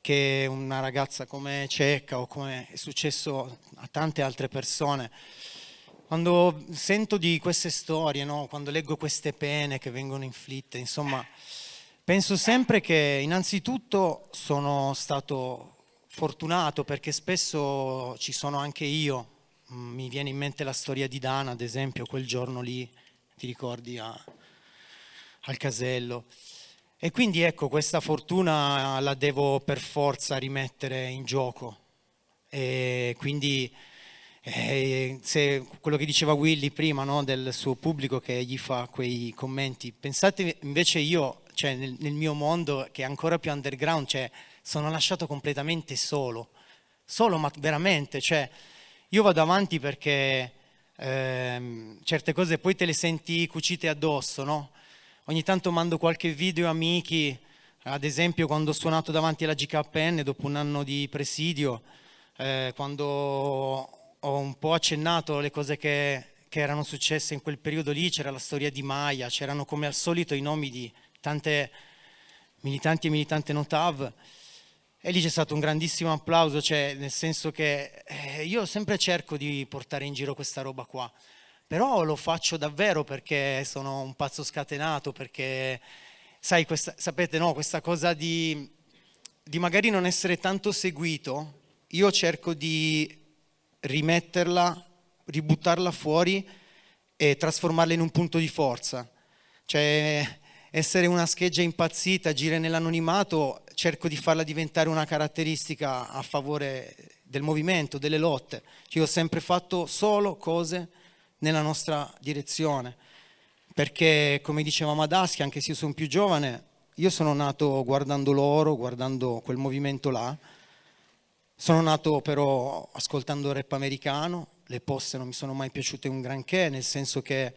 che una ragazza come Cecca o come è successo a tante altre persone, quando sento di queste storie, no? quando leggo queste pene che vengono inflitte, insomma, penso sempre che innanzitutto sono stato fortunato perché spesso ci sono anche io, mm, mi viene in mente la storia di Dana, ad esempio, quel giorno lì, ti ricordi, a, al casello. E quindi ecco, questa fortuna la devo per forza rimettere in gioco. E quindi eh, se quello che diceva Willy prima no, del suo pubblico che gli fa quei commenti, pensate invece io, cioè nel, nel mio mondo che è ancora più underground, cioè sono lasciato completamente solo, solo ma veramente, cioè io vado avanti perché ehm, certe cose poi te le senti cucite addosso, no? Ogni tanto mando qualche video amici, ad esempio quando ho suonato davanti alla GKN dopo un anno di presidio, eh, quando ho un po' accennato le cose che, che erano successe in quel periodo lì, c'era la storia di Maya, c'erano come al solito i nomi di tante militanti e militanti notav e lì c'è stato un grandissimo applauso, cioè nel senso che eh, io sempre cerco di portare in giro questa roba qua però lo faccio davvero perché sono un pazzo scatenato, perché sai, questa, sapete no, questa cosa di, di magari non essere tanto seguito, io cerco di rimetterla, ributtarla fuori e trasformarla in un punto di forza. Cioè essere una scheggia impazzita, agire nell'anonimato, cerco di farla diventare una caratteristica a favore del movimento, delle lotte. Cioè, io ho sempre fatto solo cose nella nostra direzione. Perché, come diceva Madaschi, anche se io sono più giovane, io sono nato guardando loro, guardando quel movimento là. Sono nato però ascoltando rap americano, le poste non mi sono mai piaciute un granché, nel senso che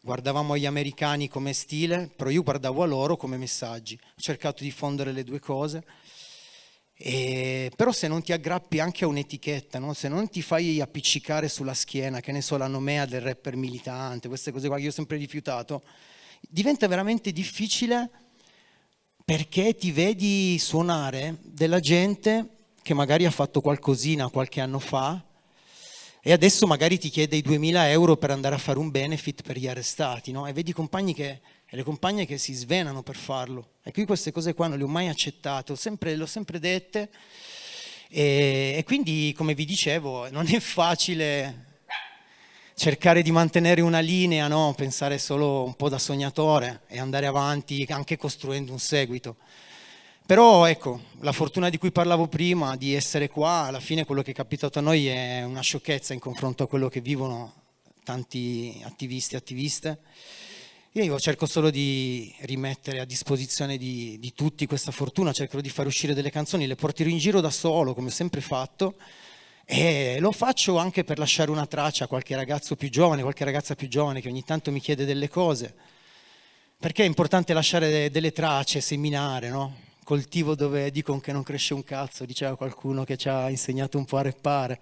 guardavamo gli americani come stile, però io guardavo a loro come messaggi. Ho cercato di fondere le due cose e, però se non ti aggrappi anche a un'etichetta, no? se non ti fai appiccicare sulla schiena, che ne so, la nomea del rapper militante, queste cose qua che io ho sempre rifiutato, diventa veramente difficile perché ti vedi suonare della gente che magari ha fatto qualcosina qualche anno fa e adesso magari ti chiede i 2000 euro per andare a fare un benefit per gli arrestati, no? e vedi compagni che e le compagne che si svenano per farlo. E qui queste cose qua non le ho mai accettate, le ho sempre dette e, e quindi come vi dicevo non è facile cercare di mantenere una linea, no? pensare solo un po' da sognatore e andare avanti anche costruendo un seguito. Però ecco, la fortuna di cui parlavo prima, di essere qua, alla fine quello che è capitato a noi è una sciocchezza in confronto a quello che vivono tanti attivisti e attiviste. Io cerco solo di rimettere a disposizione di, di, tutti questa fortuna, cercherò di far uscire delle canzoni, le porterò in giro da solo, come ho sempre fatto, e lo faccio anche per lasciare una traccia a qualche ragazzo più giovane, qualche ragazza più giovane che ogni tanto mi chiede delle cose. Perché è importante lasciare delle tracce, seminare, no? Coltivo dove dicono che non cresce un cazzo, diceva qualcuno che ci ha insegnato un po' a reppare.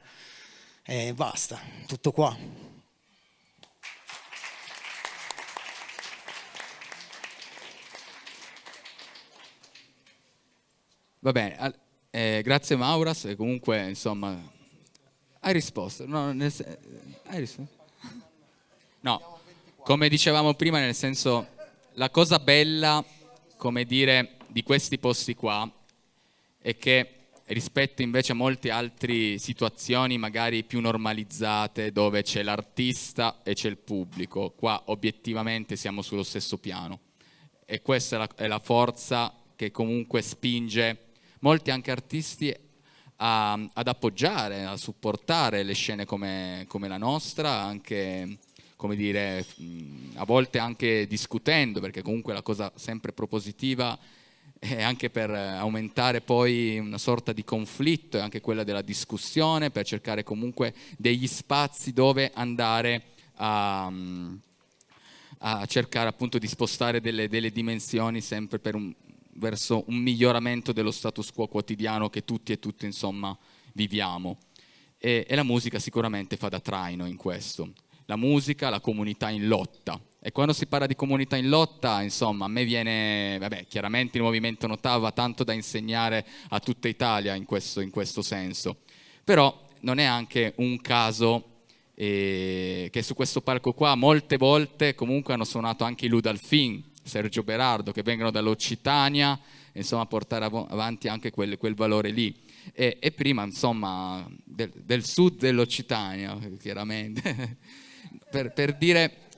E basta, tutto qua. Va bene, eh, grazie Mauras, comunque insomma hai risposto. No, nel, hai risposto? no, come dicevamo prima, nel senso la cosa bella, come dire, di questi posti qua è che rispetto invece a molte altre situazioni magari più normalizzate dove c'è l'artista e c'è il pubblico, qua obiettivamente siamo sullo stesso piano e questa è la, è la forza che comunque spinge molti anche artisti a, ad appoggiare, a supportare le scene come, come la nostra, anche come dire, a volte anche discutendo, perché comunque la cosa sempre propositiva è anche per aumentare poi una sorta di conflitto, è anche quella della discussione, per cercare comunque degli spazi dove andare a, a cercare appunto di spostare delle, delle dimensioni sempre per un, verso un miglioramento dello status quo quotidiano che tutti e tutte insomma viviamo e, e la musica sicuramente fa da traino in questo. la musica, la comunità in lotta. E quando si parla di comunità in lotta, insomma, a me viene, vabbè, chiaramente il movimento Notava ha tanto da insegnare a tutta Italia in questo, in questo senso. Però non è anche un caso eh, che su questo palco qua molte volte comunque hanno suonato anche i Ludalfin, Sergio Berardo, che vengono dall'Occitania, insomma, portare av avanti anche quel, quel valore lì. E, e, prima, insomma, del, del sud dell'Occitania, chiaramente, per, per dire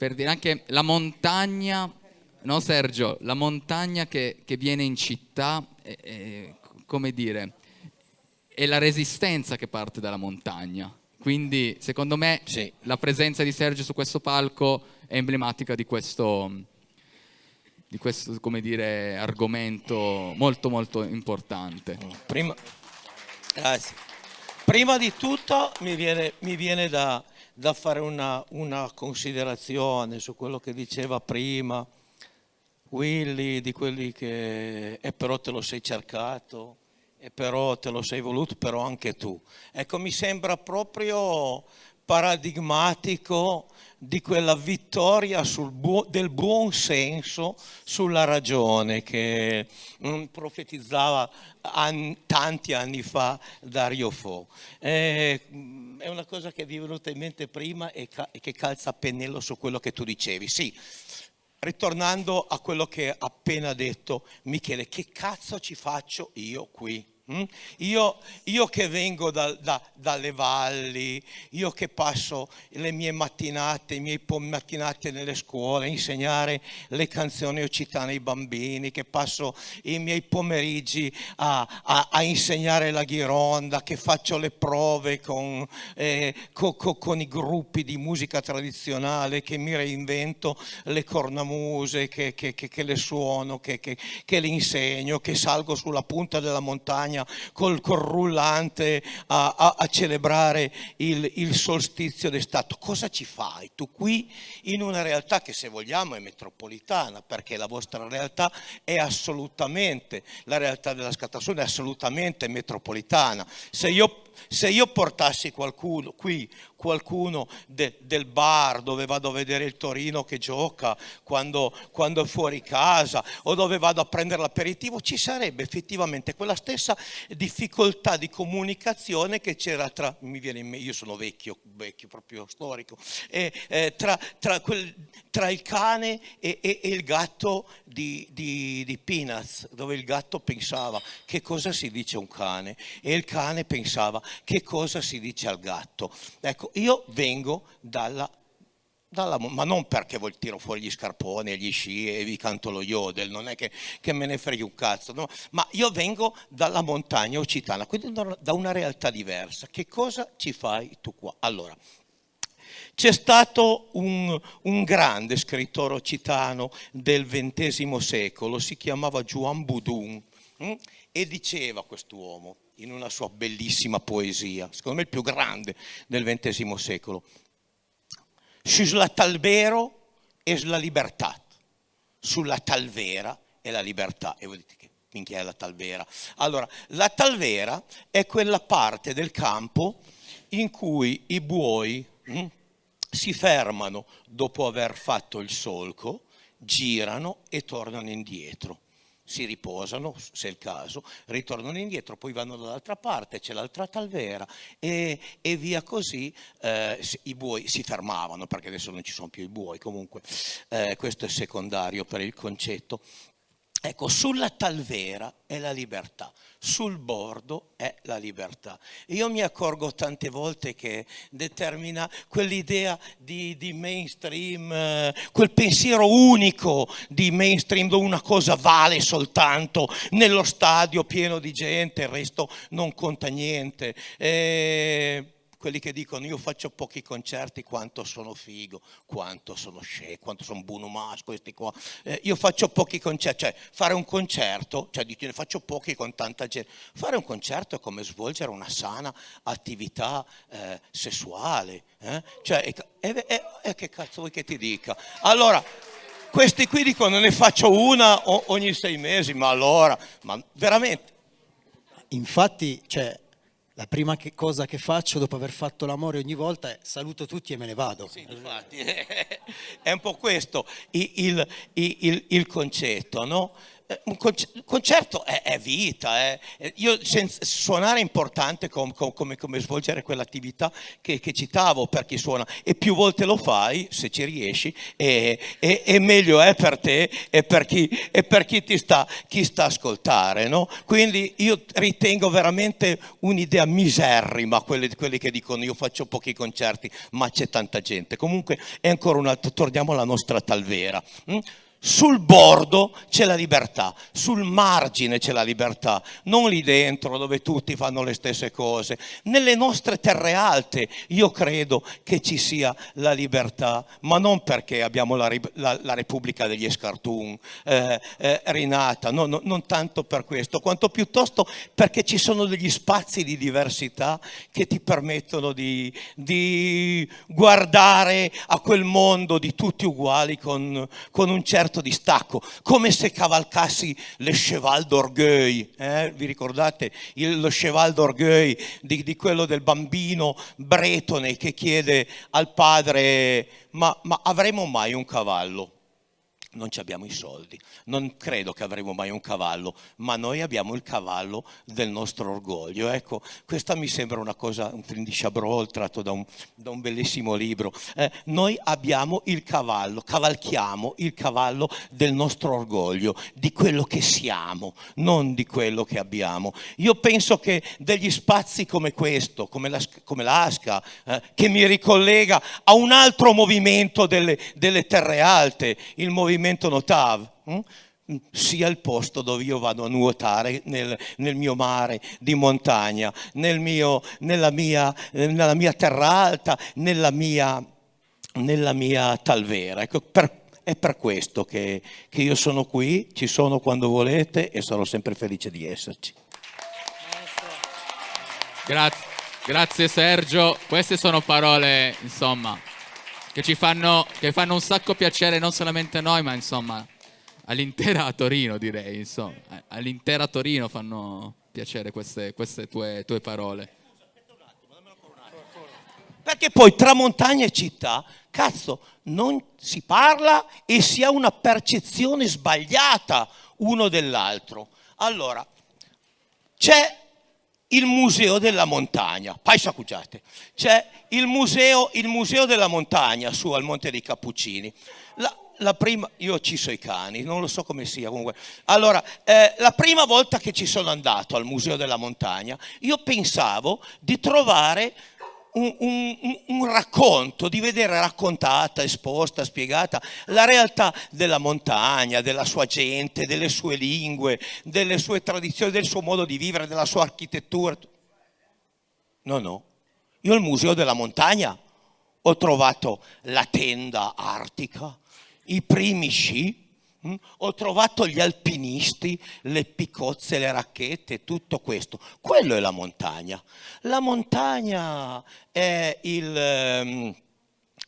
per dire anche la montagna, no Sergio, la montagna che, che viene in città, è, è, come dire, è la resistenza che parte dalla montagna. Quindi secondo me sì. la presenza di Sergio su questo palco è emblematica di questo, di questo come dire, argomento molto molto importante. Prima, Prima di tutto mi viene, mi viene da, da fare una, una, considerazione su quello che diceva prima Willy, di quelli che e però te lo sei cercato, e però te lo sei voluto, però anche tu. Ecco, mi sembra proprio paradigmatico di quella vittoria bu del buon senso sulla ragione che mm, profetizzava an tanti anni fa Dario Fo. Eh, è una cosa che vi è venuta in mente prima e, ca e che calza a pennello su quello che tu dicevi. Sì, ritornando a quello che ha appena detto Michele, che cazzo ci faccio io qui? Mm? Io, io, che vengo da, da, dalle valli, io che passo le mie mattinate, i miei mattinate nelle scuole a insegnare le canzoni occitane ai bambini, che passo i miei pomeriggi a, a, a insegnare la ghironda, che faccio le prove con, eh, co, co, con, i gruppi di musica tradizionale, che mi reinvento le cornamuse, che, che, che le suono, che le insegno, che salgo sulla punta della montagna montagna col, col rullante a, a, a celebrare il, il solstizio d'estate. Cosa ci fai tu qui in una realtà che se vogliamo è metropolitana perché la vostra realtà è assolutamente, la realtà della Scatasuna è assolutamente metropolitana. Se io se io portassi qualcuno qui, qualcuno de, del bar dove vado a vedere il Torino che gioca quando, quando è fuori casa o dove vado a prendere l'aperitivo, ci sarebbe effettivamente quella stessa difficoltà di comunicazione che c'era tra, mi viene in mente, io sono vecchio, vecchio proprio storico, e, eh, tra, tra, quel, tra, il cane e, e, e il gatto di, di, di Peanuts, dove il gatto pensava che cosa si dice un cane? E il cane pensava che cosa si dice al gatto. Ecco, io vengo dalla dalla, ma non perché tiro fuori gli scarponi e gli sci e vi canto lo yodel, non è che, che me ne freghi un cazzo, no? ma io vengo dalla montagna occitana, quindi da una realtà diversa. Che cosa ci fai tu qua? Allora, c'è stato un, un, grande scrittore occitano del XX secolo, si chiamava Juan Budun, hm? e diceva quest'uomo, in una sua bellissima poesia, secondo me il più grande del XX secolo. Sulla talvero è la libertà, sulla talvera è la libertà. E voi dite che minchia è la talvera? Allora, la talvera è quella parte del campo in cui i buoi hm, si fermano dopo aver fatto il solco, girano e tornano indietro si riposano, se è il caso, ritornano indietro, poi vanno dall'altra parte, c'è l'altra talvera e, e, via così eh, i buoi si fermavano, perché adesso non ci sono più i buoi, comunque eh, questo è secondario per il concetto. Ecco, sulla talvera è la libertà, sul bordo è la libertà. Io mi accorgo tante volte che determina quell'idea di, di, mainstream, eh, quel pensiero unico di mainstream dove una cosa vale soltanto nello stadio pieno di gente, il resto non conta niente. Eh, quelli che dicono io faccio pochi concerti quanto sono figo, quanto sono scemo, quanto sono buono mas, questi qua. Eh, io faccio pochi concerti, cioè fare un concerto, cioè dico ne faccio pochi con tanta gente. Fare un concerto è come svolgere una sana attività eh, sessuale. Eh? Cioè, e, e, e, che cazzo vuoi che ti dica? Allora, questi qui dicono ne faccio una ogni sei mesi, ma allora, ma veramente. Infatti, cioè, la prima che cosa che faccio dopo aver fatto l'amore ogni volta è saluto tutti e me ne vado. Sì, infatti, è un po' questo il, il, il, il concetto, no? Eh, un concerto è, è vita, è, io senza, suonare è importante com, com, come, come, svolgere quell'attività che, che, citavo per chi suona e più volte lo fai, se ci riesci, e, e, e meglio è per te e per chi, e per chi ti sta, chi sta ascoltare. No? Quindi io ritengo veramente un'idea miserrima quelli, quelli che dicono io faccio pochi concerti ma c'è tanta gente. Comunque è ancora un altro, torniamo alla nostra talvera. Hm? Sul bordo c'è la libertà, sul margine c'è la libertà, non lì dentro dove tutti fanno le stesse cose. Nelle nostre terre alte io credo che ci sia la libertà, ma non perché abbiamo la, la, la Repubblica degli Escartun eh, eh, rinata, no, no, non tanto per questo, quanto piuttosto perché ci sono degli spazi di diversità che ti permettono di, di guardare a quel mondo di tutti uguali con, con un certo certo distacco, come se cavalcassi le cheval d'orgueil, eh? vi ricordate il, lo cheval d'orgueil di, di, quello del bambino bretone che chiede al padre ma, ma avremo mai un cavallo? Non abbiamo i soldi, non credo che avremo mai un cavallo, ma noi abbiamo il cavallo del nostro orgoglio. Ecco, questa mi sembra una cosa, un film tratto da un, da un bellissimo libro. Eh, noi abbiamo il cavallo, cavalchiamo il cavallo del nostro orgoglio, di quello che siamo, non di quello che abbiamo. Io penso che degli spazi come questo, come, la, come l'Asca, eh, che mi ricollega a un altro movimento delle, delle terre alte, il movimento movimento Notav, hm? sia il posto dove io vado a nuotare nel, nel mio mare di montagna, nel mio, nella, mia, nella, mia, terra alta, nella mia, nella mia talvera. Ecco, per, è per questo che, che io sono qui, ci sono quando volete e sono sempre felice di esserci. Grazie, grazie Sergio, queste sono parole, insomma, che ci fanno, che fanno un sacco piacere non solamente a noi, ma insomma all'intera Torino direi, insomma, all'intera Torino fanno piacere queste, queste tue, tue parole. Perché poi tra montagna e città, cazzo, non si parla e si ha una percezione sbagliata uno dell'altro. Allora, c'è il museo della montagna, paisa cugiate, c'è il museo, il museo, della montagna su al Monte dei Cappuccini. La, la prima, io ci so i cani, non lo so come sia comunque. Allora, eh, la prima volta che ci sono andato al museo della montagna, io pensavo di trovare un, un, un, racconto, di vedere raccontata, esposta, spiegata la realtà della montagna, della sua gente, delle sue lingue, delle sue tradizioni, del suo modo di vivere, della sua architettura. No, no. Io al Museo della Montagna ho trovato la tenda artica, i primi sci? Ho trovato gli alpinisti, le piccozze, le racchette, tutto questo. Quello è la montagna. La montagna è, il, ehm,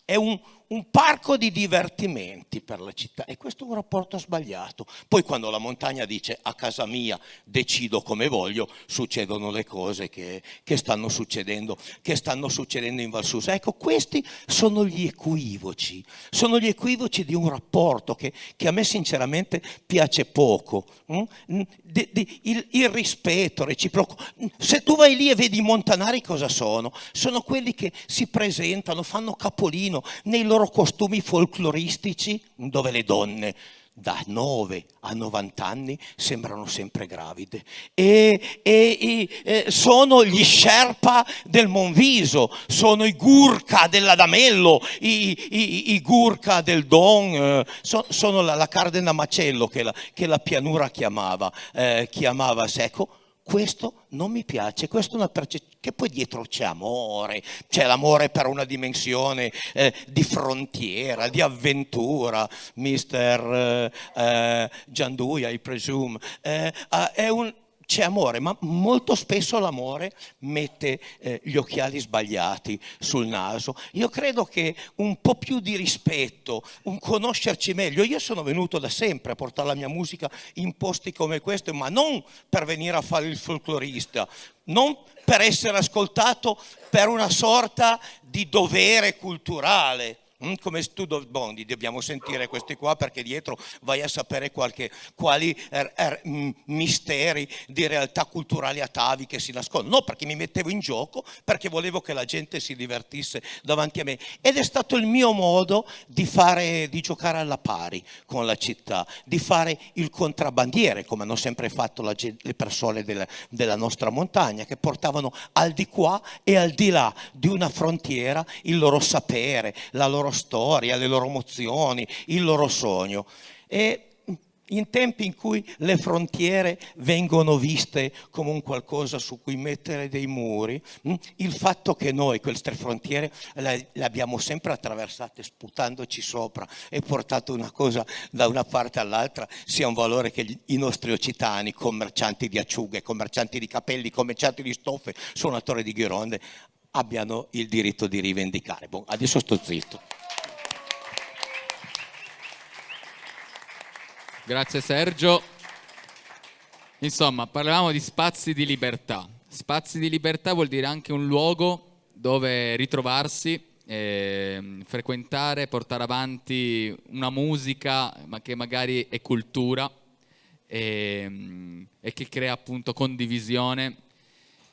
è un, un parco di divertimenti per la città e questo è un rapporto sbagliato. Poi quando la montagna dice a casa mia decido come voglio, succedono le cose che, che, stanno, succedendo, che stanno succedendo in Valsusa. Ecco, questi sono gli equivoci, sono gli equivoci di un rapporto che, che a me sinceramente piace poco. Mm? De, de, il, il, rispetto reciproco. Se tu vai lì e vedi i montanari cosa sono? Sono quelli che si presentano, fanno capolino nei loro loro costumi folcloristici dove le donne da 9 a 90 anni sembrano sempre gravide. E, e, e sono gli Sherpa del Monviso, sono i Gurkha dell'Adamello, i, i, i Gurkha del Don, eh, so, sono la, la Cardena Macello che la, che la pianura chiamava, eh, chiamava secco questo non mi piace, questa è una percezione, che poi dietro c'è amore, c'è l'amore per una dimensione eh, di frontiera, di avventura, mister eh, eh, Gianduia, I presume, eh, ah, un, c'è amore, ma molto spesso l'amore mette eh, gli occhiali sbagliati sul naso. Io credo che un po' più di rispetto, un conoscerci meglio, io sono venuto da sempre a portare la mia musica in posti come questo, ma non per venire a fare il folclorista, non per essere ascoltato per una sorta di dovere culturale come studio bondi dobbiamo sentire questi qua perché dietro vai a sapere qualche, quali er, er, misteri di realtà culturali atavi che si nascondono. No, perché mi mettevo in gioco, perché volevo che la gente si divertisse davanti a me. Ed è stato il mio modo di, fare, di giocare alla pari con la città, di fare il contrabbandiere, come hanno sempre fatto la, le persone della, della nostra montagna, che portavano al di qua e al di là di una frontiera il loro sapere, la loro storia, le loro emozioni, il loro sogno. E in tempi in cui le frontiere vengono viste come un qualcosa su cui mettere dei muri, mm, il fatto che noi queste frontiere le, abbiamo sempre attraversate sputandoci sopra e portato una cosa da una parte all'altra sia un valore che i nostri occitani, commercianti di acciughe, commercianti di capelli, commercianti di stoffe, suonatori di ghironde, abbiano il diritto di rivendicare. Bon, adesso sto zitto. Grazie Sergio. Insomma, parlavamo di spazi di libertà. Spazi di libertà vuol dire anche un luogo dove ritrovarsi, eh, frequentare, portare avanti una musica ma che magari è cultura e, e che crea appunto condivisione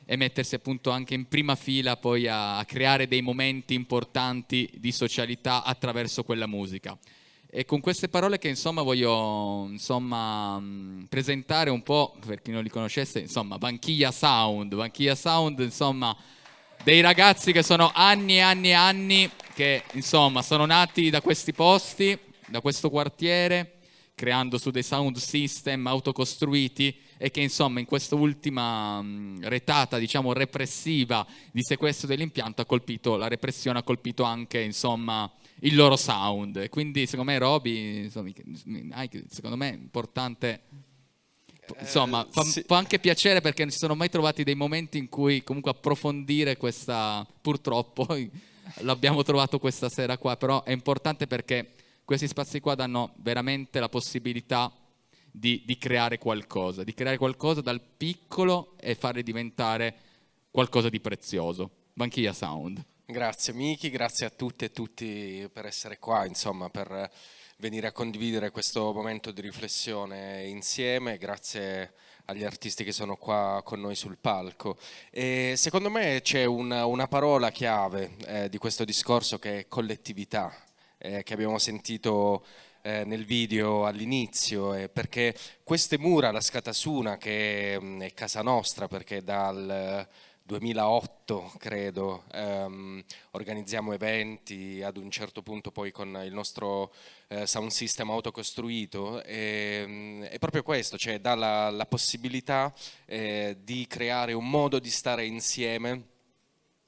e mettersi appunto anche in prima fila poi a, a creare dei momenti importanti di socialità attraverso quella musica. E con queste parole che insomma voglio insomma, presentare un po', per chi non li conoscesse, insomma, Vanchiglia Sound, Vanchiglia Sound, insomma, dei ragazzi che sono anni e anni e anni che insomma sono nati da questi posti, da questo quartiere, creando su dei sound system autocostruiti e che insomma in questa ultima retata diciamo repressiva di sequestro dell'impianto ha colpito, la repressione ha colpito anche insomma il loro sound. Quindi secondo me Roby, insomma, secondo me è importante, insomma, fa, sì. fa, anche piacere perché non si sono mai trovati dei momenti in cui comunque approfondire questa, purtroppo l'abbiamo trovato questa sera qua, però è importante perché questi spazi qua danno veramente la possibilità di, di creare qualcosa, di creare qualcosa dal piccolo e farle diventare qualcosa di prezioso. Banchia Sound. Grazie Miki, grazie a tutte e tutti per essere qua, insomma, per venire a condividere questo momento di riflessione insieme, grazie agli artisti che sono qua con noi sul palco. E secondo me c'è una, una, parola chiave eh, di questo discorso che è collettività, eh, che abbiamo sentito eh, nel video all'inizio, eh, perché queste mura, la Scatasuna, che mh, mm, è casa nostra, perché dal 2008 credo, ehm, organizziamo eventi ad un certo punto poi con il nostro eh, sound system autocostruito e, ehm, è proprio questo, cioè dà la, la possibilità eh, di creare un modo di stare insieme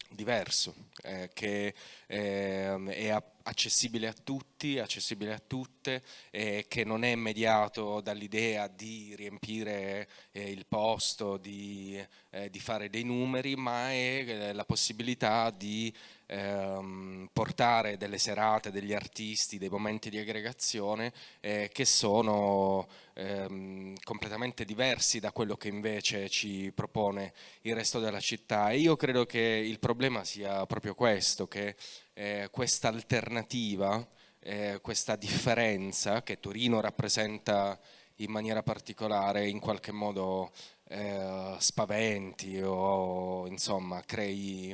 diverso, eh, che eh, è accessibile a tutti, accessibile a tutte, eh, che non è mediato dall'idea di riempire eh, il posto, di, eh, di, fare dei numeri, ma è eh, la possibilità di ehm, portare delle serate, degli artisti, dei momenti di aggregazione eh, che sono ehm, completamente diversi da quello che invece ci propone il resto della città. E io credo che il problema sia proprio questo, che eh, questa alternativa, eh, questa differenza che Torino rappresenta in maniera particolare in qualche modo eh, spaventi o insomma crei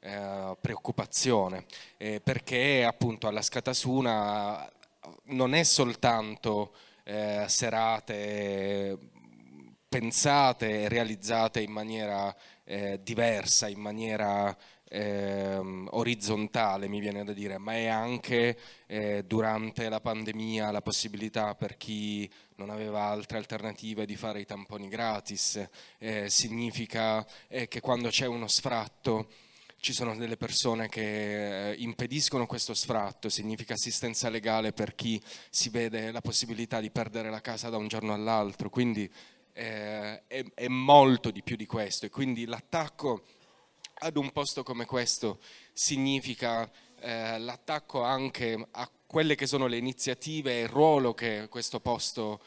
eh, preoccupazione. Eh, perché appunto alla Scatasuna non è soltanto eh, serate pensate e realizzate in maniera eh, diversa, in maniera ehm, orizzontale mi viene da dire, ma è anche eh, durante la pandemia la possibilità per chi non aveva altre alternative di fare i tamponi gratis, eh, significa eh, che quando c'è uno sfratto ci sono delle persone che eh, impediscono questo sfratto, significa assistenza legale per chi si vede la possibilità di perdere la casa da un giorno all'altro, quindi eh, è, è molto di più di questo. E quindi l'attacco ad un posto come questo significa eh, l'attacco anche a quelle che sono le iniziative e il ruolo che questo posto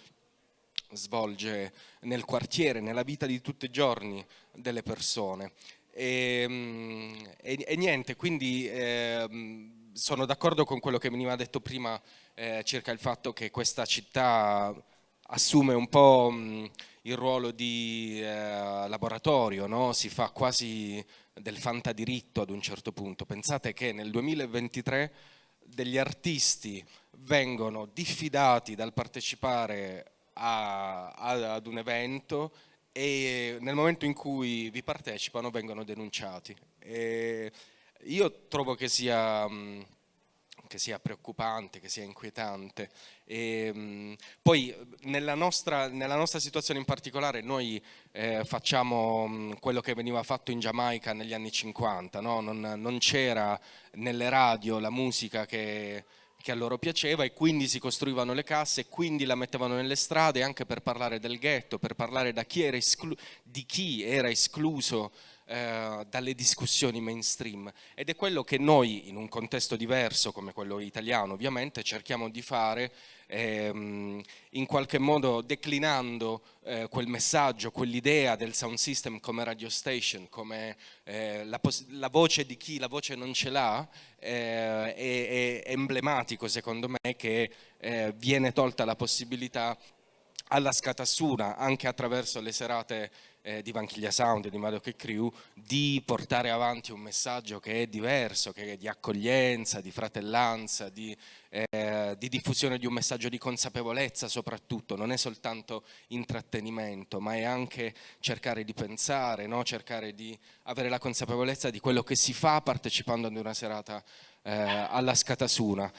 svolge nel quartiere, nella vita di tutti i giorni delle persone. E, ehm, e, e niente, quindi eh, sono d'accordo con quello che veniva detto prima eh, circa il fatto che questa città assume un po' il ruolo di eh, laboratorio, no? si fa quasi del fantadiritto ad un certo punto. Pensate che nel 2023 degli artisti vengono diffidati dal partecipare a, a, ad un evento e nel momento in cui vi partecipano vengono denunciati. E io trovo che sia, che sia, preoccupante, che sia inquietante. E, poi nella nostra, nella nostra, situazione in particolare noi eh, facciamo quello che veniva fatto in Giamaica negli anni 50, no? non, non c'era nelle radio la musica che che a loro piaceva e quindi si costruivano le casse e quindi la mettevano nelle strade anche per parlare del ghetto, per parlare chi di chi era escluso eh, dalle discussioni mainstream. Ed è quello che noi in un contesto diverso come quello italiano ovviamente cerchiamo di fare ehm, in qualche modo declinando eh, quel messaggio, quell'idea del sound system come radio station, come eh, la, la, voce di chi la voce non ce l'ha, eh, è, è, emblematico secondo me che eh, viene tolta la possibilità alla Scatassuna anche attraverso le serate eh, di Vanchiglia Sound e di Madoc e Crew di portare avanti un messaggio che è diverso, che è di accoglienza, di fratellanza, di, eh, di diffusione di un messaggio di consapevolezza soprattutto, non è soltanto intrattenimento ma è anche cercare di pensare, no? cercare di avere la consapevolezza di quello che si fa partecipando ad una serata eh, alla Scatasuna.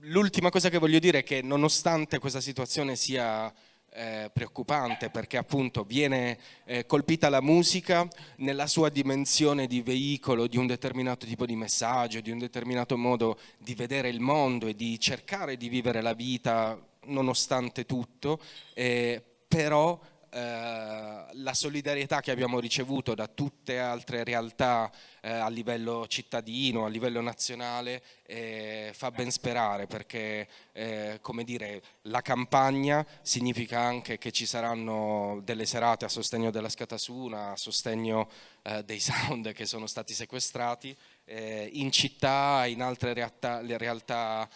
L'ultima cosa che voglio dire è che nonostante questa situazione sia eh, preoccupante perché appunto viene eh, colpita la musica nella sua dimensione di veicolo di un determinato tipo di messaggio, di un determinato modo di vedere il mondo e di cercare di vivere la vita nonostante tutto, eh, però eh, la solidarietà che abbiamo ricevuto da tutte altre realtà eh, a livello cittadino, a livello nazionale, eh, fa ben sperare perché eh, come dire, la campagna significa anche che ci saranno delle serate a sostegno della Scatasuna, a sostegno eh, dei sound che sono stati sequestrati in città, in altre realtà, realtà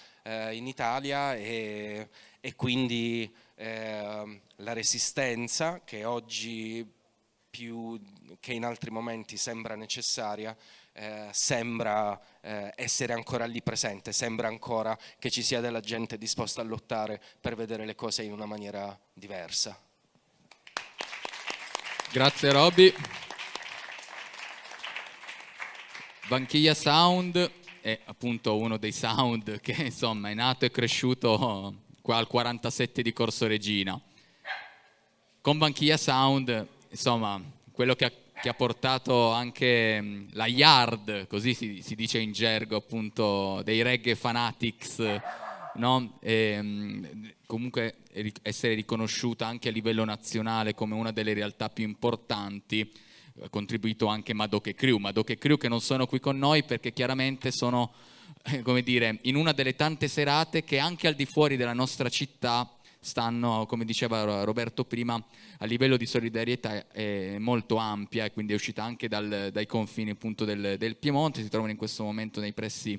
in Italia e, e quindi eh, la resistenza che oggi più che in altri momenti sembra necessaria, eh, sembra eh, essere ancora lì presente, sembra ancora che ci sia della gente disposta a lottare per vedere le cose in una maniera diversa. Grazie Robby. Vanchiglia Sound è appunto uno dei sound che insomma è nato e cresciuto qua al 47 di Corso Regina. Con Banchia Sound, insomma, quello che ha, che ha portato anche la yard, così si, si, dice in gergo appunto, dei reggae fanatics, no? e, comunque essere riconosciuta anche a livello nazionale come una delle realtà più importanti, ha contribuito anche Madoc e Crew, Madoc e Crew che non sono qui con noi perché chiaramente sono come dire, in una delle tante serate che anche al di fuori della nostra città stanno, come diceva Roberto prima, a livello di solidarietà è molto ampia e quindi è uscita anche dal, dai confini appunto del, del, Piemonte, si trovano in questo momento nei pressi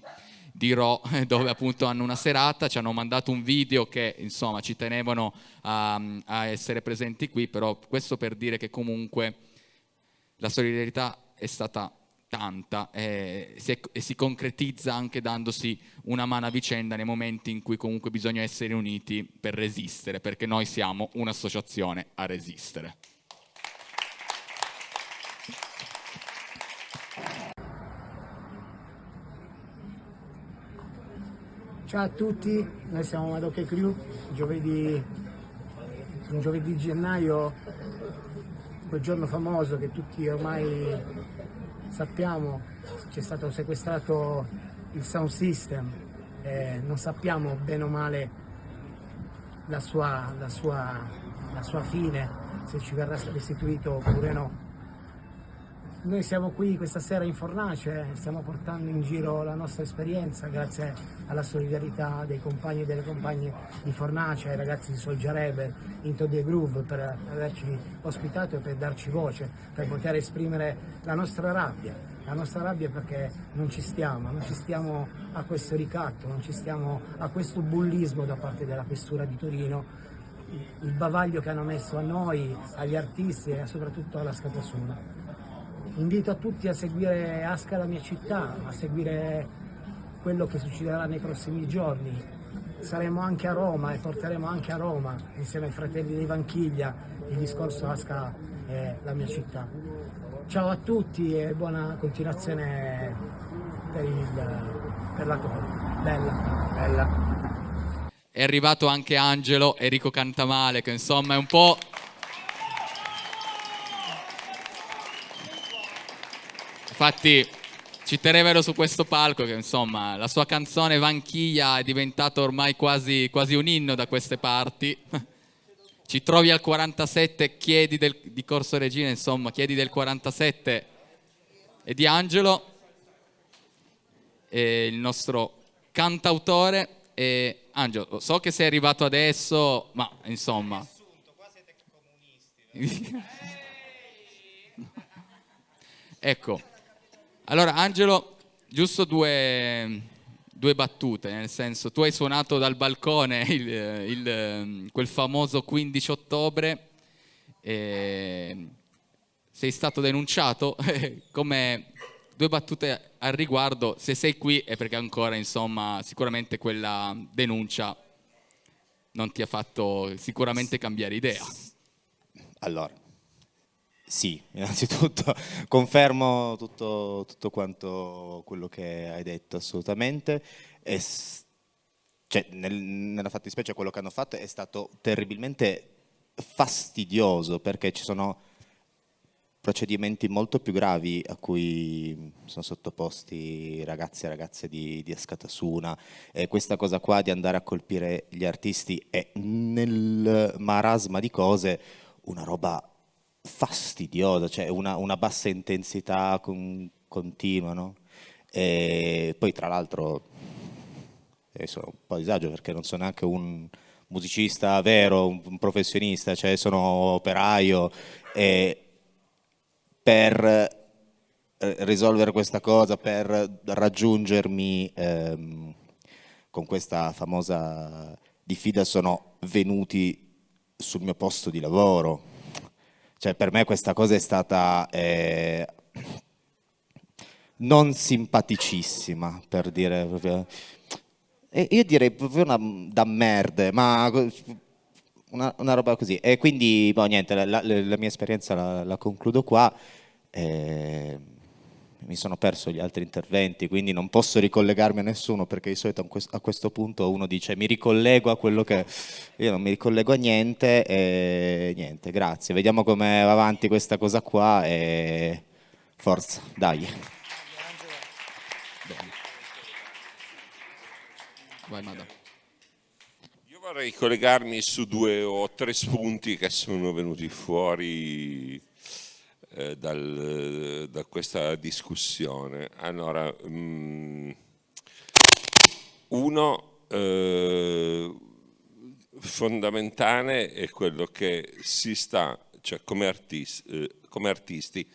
di Ro, dove appunto hanno una serata, ci hanno mandato un video che insomma ci tenevano a, a essere presenti qui, però questo per dire che comunque la solidarietà è stata tanta eh, si e si concretizza anche dandosi una mano a vicenda nei momenti in cui comunque bisogna essere uniti per resistere, perché noi siamo un'associazione a resistere. Ciao a tutti, noi siamo Madoc Crew, giovedì, un giovedì gennaio, quel giorno famoso che tutti ormai sappiamo c'è stato sequestrato il sound system, eh, non sappiamo bene o male la sua, la sua la sua fine, se ci verrà restituito oppure no. Noi siamo qui questa sera in Fornace, stiamo portando in giro la nostra esperienza grazie alla solidarietà dei compagni e delle compagne di Fornace, ai ragazzi di Solgiarebe, Into the Groove per averci ospitato e per darci voce, per poter esprimere la nostra rabbia, la nostra rabbia perché non ci stiamo, non ci stiamo a questo ricatto, non ci stiamo a questo bullismo da parte della questura di Torino, il bavaglio che hanno messo a noi, agli artisti e soprattutto alla Scatasuna. Invito a tutti a seguire Asca la mia città, a seguire quello che succederà nei prossimi giorni. Saremo anche a Roma e porteremo anche a Roma, insieme ai fratelli di Vanchiglia, il discorso Asca è la mia città. Ciao a tutti e buona continuazione per, il, per la cosa. Bella, bella. È arrivato anche Angelo, Enrico Cantamale, che insomma è un po' Infatti ci tenevano su questo palco che insomma la sua canzone Vanchiglia è diventata ormai quasi, quasi un inno da queste parti. Ci trovi al 47, chiedi del, di Corso Regina, insomma, chiedi del 47 e di Angelo, e il nostro cantautore. E Angelo, so che sei arrivato adesso, ma insomma... ecco, allora, Angelo, giusto due, due, battute, nel senso, tu hai suonato dal balcone il, il, quel famoso 15 ottobre, sei stato denunciato, come due battute al riguardo, se sei qui è perché ancora, insomma, sicuramente quella denuncia non ti ha fatto sicuramente cambiare idea. Allora, sì, innanzitutto confermo tutto, tutto, quanto quello che hai detto assolutamente. E, cioè, nel, nella fattispecie quello che hanno fatto è stato terribilmente fastidioso perché ci sono procedimenti molto più gravi a cui sono sottoposti ragazzi e ragazze di, di Ascatasuna e questa cosa qua di andare a colpire gli artisti è nel marasma di cose una roba fastidiosa, cioè una, una bassa intensità con, continua, no? E poi tra l'altro, adesso un po' disagio perché non sono neanche un musicista vero, un, un professionista, cioè sono operaio e per eh, risolvere questa cosa, per raggiungermi ehm, con questa famosa diffida sono venuti sul mio posto di lavoro, cioè, per me questa cosa è stata eh, non simpaticissima, per dire proprio. E io direi proprio una da merde, ma una, una, roba così. E quindi, boh, niente, la, la, la mia esperienza la, la concludo qua. Eh, mi sono perso gli altri interventi, quindi non posso ricollegarmi a nessuno perché di solito a questo punto uno dice mi ricollego a quello che... Io non mi ricollego a niente e niente, grazie. Vediamo come va avanti questa cosa qua e forza, dai. Vai, madame. Io vorrei collegarmi su due o tre spunti che sono venuti fuori eh, dal, da questa discussione. Allora, mh, mm, uno eh, fondamentale è quello che si sta, cioè come, artisti, eh, come artisti,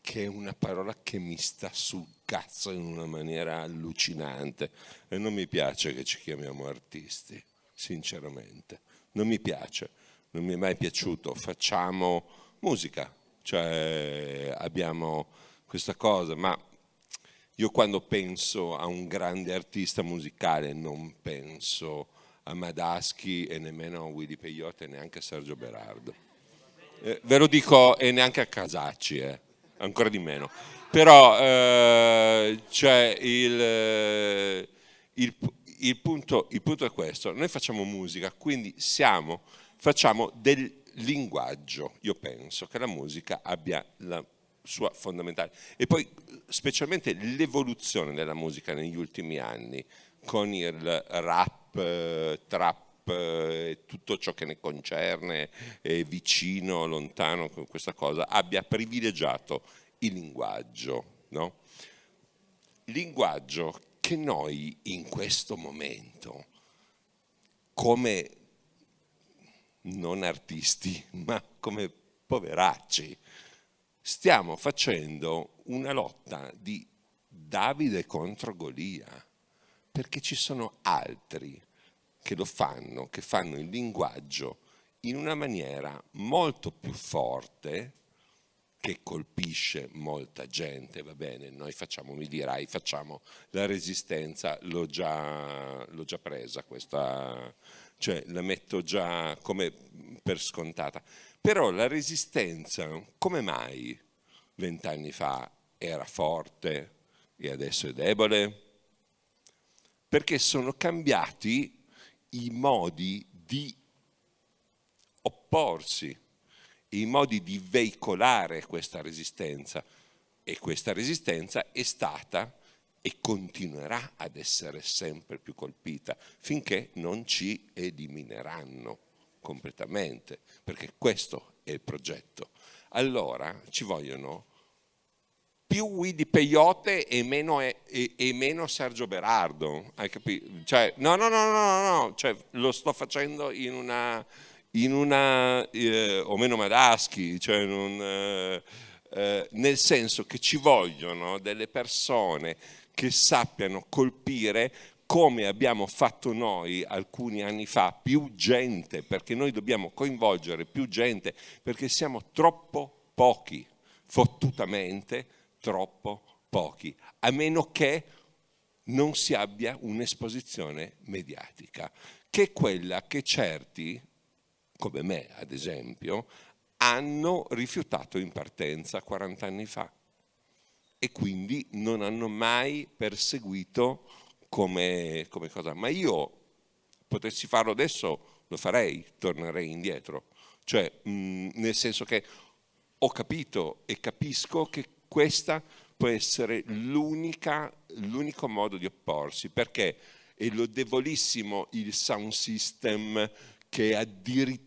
che è una parola che mi sta sul cazzo in una maniera allucinante e non mi piace che ci chiamiamo artisti, sinceramente. Non mi piace, non mi è mai piaciuto. Facciamo musica, cioè abbiamo questa cosa, ma io quando penso a un grande artista musicale non penso a Madaschi e nemmeno a Willy Peyote e neanche a Sergio Berardo. Eh, ve lo dico e neanche a Casacci, eh, ancora di meno. Però eh, cioè il, eh, il, il, punto, il punto è questo, noi facciamo musica, quindi siamo, facciamo del linguaggio, io penso che la musica abbia la sua fondamentale e poi specialmente l'evoluzione della musica negli ultimi anni con il rap, eh, trap eh, tutto ciò che ne concerne, vicino, lontano questa cosa, abbia privilegiato il linguaggio. No? Linguaggio che noi in questo momento, come non artisti, ma come poveracci, stiamo facendo una lotta di Davide contro Golia, perché ci sono altri che lo fanno, che fanno il linguaggio in una maniera molto più forte, che colpisce molta gente, va bene, noi facciamo, mi dirai, facciamo la resistenza, l'ho già, già presa questa, cioè la metto già come per scontata. Però la resistenza, come mai vent'anni fa era forte e adesso è debole? Perché sono cambiati i modi di opporsi i modi di veicolare questa resistenza e questa resistenza è stata e continuerà ad essere sempre più colpita finché non ci elimineranno completamente, perché questo è il progetto. Allora ci vogliono più Guidi Peyote e meno, e, e meno Sergio Berardo, hai capito? Cioè, no, no, no, no, no, cioè, lo sto facendo in una in una, eh, o meno Madaschi, cioè un, eh, eh, nel senso che ci vogliono delle persone che sappiano colpire come abbiamo fatto noi alcuni anni fa, più gente, perché noi dobbiamo coinvolgere più gente, perché siamo troppo pochi, fottutamente troppo pochi, a meno che non si abbia un'esposizione mediatica, che è quella che certi come me ad esempio, hanno rifiutato in partenza 40 anni fa e quindi non hanno mai perseguito come, come cosa. Ma io potessi farlo adesso, lo farei, tornerei indietro. Cioè, mh, nel senso che ho capito e capisco che questa può essere l'unico modo di opporsi, perché è lodevolissimo il sound system che addirittura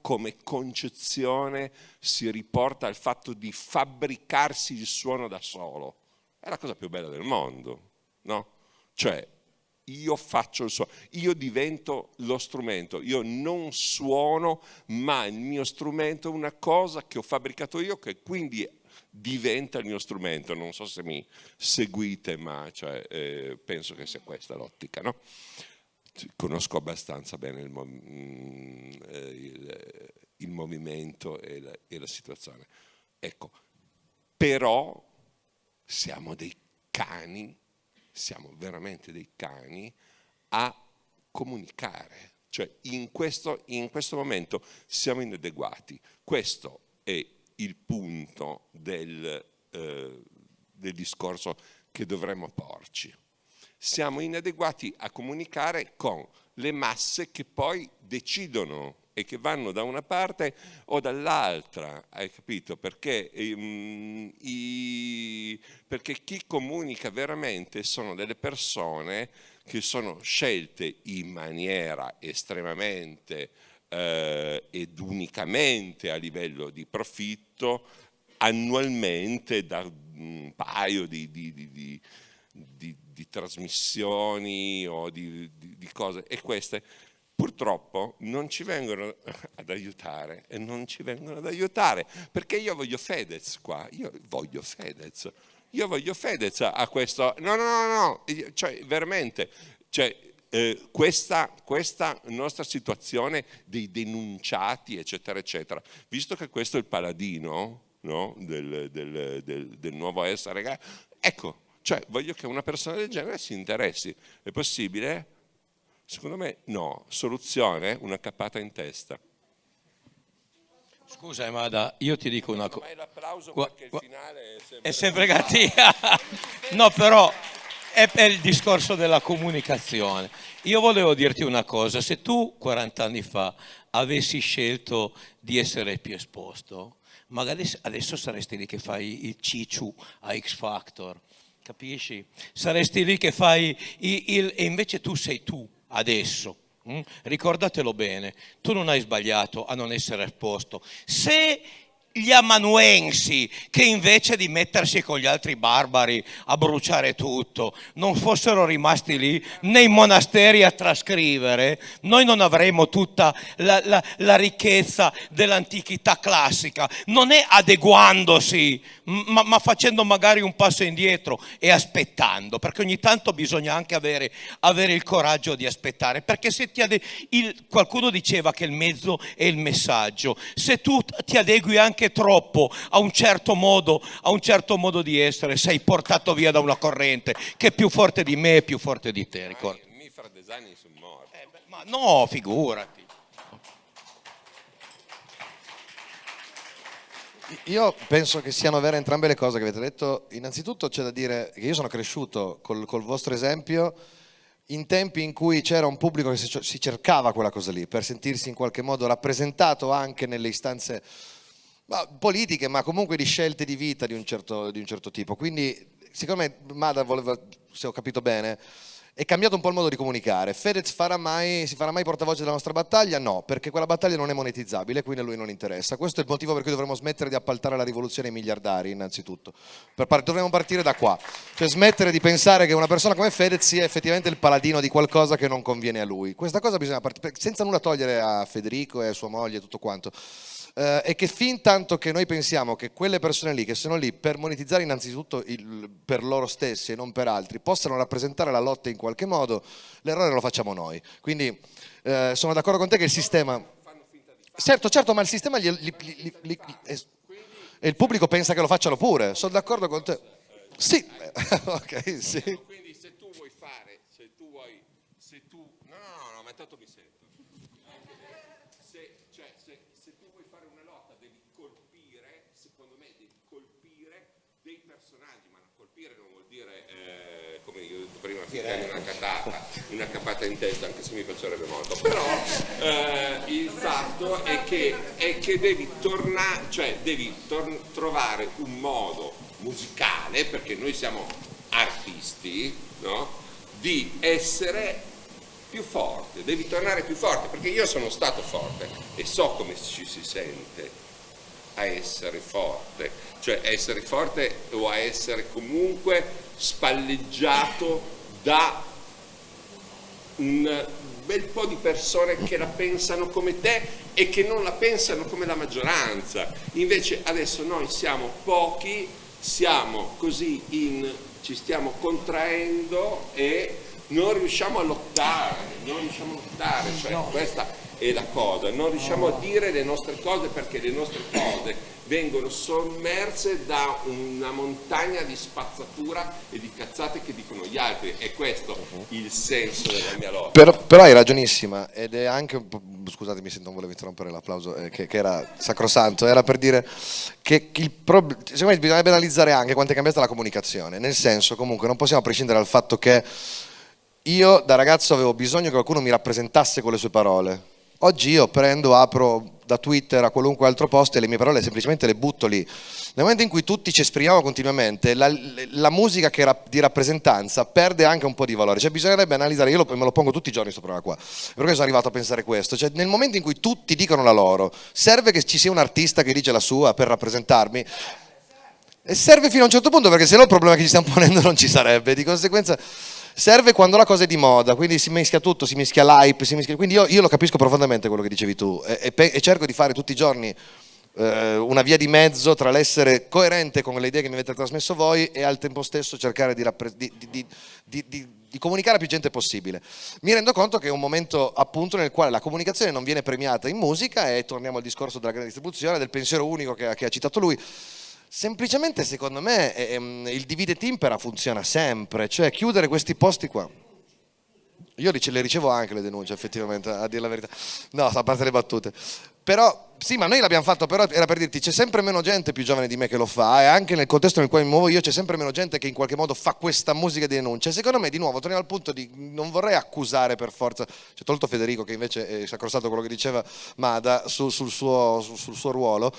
come concezione si riporta al fatto di fabbricarsi il suono da solo. È la cosa più bella del mondo, no? Cioè, io faccio il suono, io divento lo strumento, io non suono, ma il mio strumento è una cosa che ho fabbricato io, che quindi diventa il mio strumento. Non so se mi seguite, ma cioè, eh, penso che sia questa l'ottica, no? Conosco abbastanza bene il, mm, eh, il, il movimento e la, e la, situazione. Ecco, però siamo dei cani, siamo veramente dei cani a comunicare. Cioè in questo, in questo momento siamo inadeguati. Questo è il punto del, eh, del discorso che dovremmo porci siamo inadeguati a comunicare con le masse che poi decidono e che vanno da una parte o dall'altra, hai capito? Perché, um, i, perché chi comunica veramente sono delle persone che sono scelte in maniera estremamente eh, ed unicamente a livello di profitto annualmente da un paio di, di, di, di di trasmissioni o di, di, di cose e queste purtroppo non ci vengono ad aiutare e non ci vengono ad aiutare perché io voglio Fedez qua, io voglio Fedez, io voglio Fedez a questo, no no no, no. cioè veramente, cioè, eh, questa, questa, nostra situazione dei denunciati eccetera eccetera, visto che questo è il paladino no? del, del, del, del nuovo essere, ecco cioè voglio che una persona del genere si interessi. È possibile? Secondo me no. Soluzione? Una cappata in testa. Scusa Emada, io ti dico una cosa. Ma è l'applauso perché il finale è sempre, è sempre cattiva. no, però è per il discorso della comunicazione. Io volevo dirti una cosa, se tu 40 anni fa avessi scelto di essere più esposto, magari adesso saresti lì che fai il cicciu a X Factor, capisci? Saresti lì che fai il, il, e invece tu sei tu adesso, Mm? Ricordatelo bene, tu non hai sbagliato a non essere esposto. Se gli amanuensi che invece di mettersi con gli altri barbari a bruciare tutto non fossero rimasti lì nei monasteri a trascrivere, noi non avremmo tutta la, la, la ricchezza dell'antichità classica, non è adeguandosi, ma, ma, facendo magari un passo indietro e aspettando, perché ogni tanto bisogna anche avere, avere il coraggio di aspettare, perché se ti ade- il, qualcuno diceva che il mezzo è il messaggio, se tu ti adegui anche anche troppo a un certo modo, a un certo modo di essere, sei portato via da una corrente che è più forte di me e più forte di te. Ricordi? Mi fra design sono morti. Eh, ma no, figurati. Io penso che siano vere entrambe le cose che avete detto. Innanzitutto c'è da dire che io sono cresciuto col, col vostro esempio in tempi in cui c'era un pubblico che si cercava quella cosa lì per sentirsi in qualche modo rappresentato anche nelle istanze ma, politiche, ma comunque di scelte di vita di un certo, di un certo tipo. Quindi, secondo me, Mada voleva, se ho capito bene, è cambiato un po' il modo di comunicare. Fedez farà mai, si farà mai portavoce della nostra battaglia? No, perché quella battaglia non è monetizzabile, quindi a lui non interessa. Questo è il motivo per cui dovremmo smettere di appaltare la rivoluzione ai miliardari, innanzitutto. Par dovremmo partire da qua. Cioè smettere di pensare che una persona come Fedez sia effettivamente il paladino di qualcosa che non conviene a lui. Questa cosa bisogna partire, senza nulla togliere a Federico e a sua moglie e tutto quanto eh, e che fin tanto che noi pensiamo che quelle persone lì che sono lì per monetizzare innanzitutto il, per loro stessi e non per altri possano rappresentare la lotta in qualche modo, l'errore lo facciamo noi. Quindi eh, sono d'accordo con te che il sistema... Certo, certo, ma il sistema gli, gli, gli, e il pubblico pensa che lo facciano pure, sono d'accordo con te. Sì, ok, sì. Quindi se tu vuoi fare, se tu vuoi, se tu... No, no, no, ma tanto mi sento. Prima finire una catata, una capata in testa, anche se mi piacerebbe molto, però eh, il fatto è che, è che devi tornare, cioè devi tor- trovare un modo musicale, perché noi siamo artisti, no? di essere più forte, devi tornare più forte, perché io sono stato forte e so come ci si sente a essere forte, cioè essere forte o a essere comunque spalleggiato da un bel po' di persone che la pensano come te e che non la pensano come la maggioranza. Invece adesso noi siamo pochi, siamo così in, ci stiamo contraendo e non riusciamo a lottare, non riusciamo a lottare, cioè no. questa è la cosa, non riusciamo a dire le nostre cose perché le nostre cose vengono sommerse da una montagna di spazzatura e di cazzate che dicono gli altri. E questo è il senso della mia lotta. Però, però hai ragionissima ed è anche un po', scusatemi se non volevo interrompere l'applauso eh, che, che, era sacrosanto, era per dire che il problema, secondo me bisognerebbe analizzare anche quanto è cambiata la comunicazione, nel senso comunque non possiamo prescindere dal fatto che io da ragazzo avevo bisogno che qualcuno mi rappresentasse con le sue parole, oggi io prendo, apro da Twitter a qualunque altro posto e le mie parole semplicemente le butto lì. Nel momento in cui tutti ci esprimiamo continuamente, la, la musica che era di rappresentanza perde anche un po' di valore. Cioè bisognerebbe analizzare, io me lo pongo tutti i giorni questo problema qua, perché sono arrivato a pensare questo. Cioè nel momento in cui tutti dicono la loro, serve che ci sia un artista che dice la sua per rappresentarmi? E serve fino a un certo punto perché se no il problema che ci stiamo ponendo non ci sarebbe. Di conseguenza serve quando la cosa è di moda, quindi si mischia tutto, si mischia l'hype, si mischia... quindi io, io, lo capisco profondamente quello che dicevi tu e, e, e cerco di fare tutti i giorni eh, una via di mezzo tra l'essere coerente con le idee che mi avete trasmesso voi e al tempo stesso cercare di, di, di, di comunicare a più gente possibile. Mi rendo conto che è un momento appunto nel quale la comunicazione non viene premiata in musica e torniamo al discorso della grande distribuzione, del pensiero unico che, che ha citato lui. Semplicemente secondo me ehm, il divide timpera funziona sempre, cioè chiudere questi posti qua. Io le ricevo anche le denunce effettivamente, a dire la verità. No, a parte le battute. Però, sì, ma noi l'abbiamo fatto, però era per dirti, c'è sempre meno gente più giovane di me che lo fa e anche nel contesto nel quale mi muovo io c'è sempre meno gente che in qualche modo fa questa musica di denuncia. Secondo me, di nuovo, torniamo al punto di non vorrei accusare per forza, c'è tolto Federico che invece è sacrosanto quello che diceva Mada sul, sul, suo, sul suo ruolo,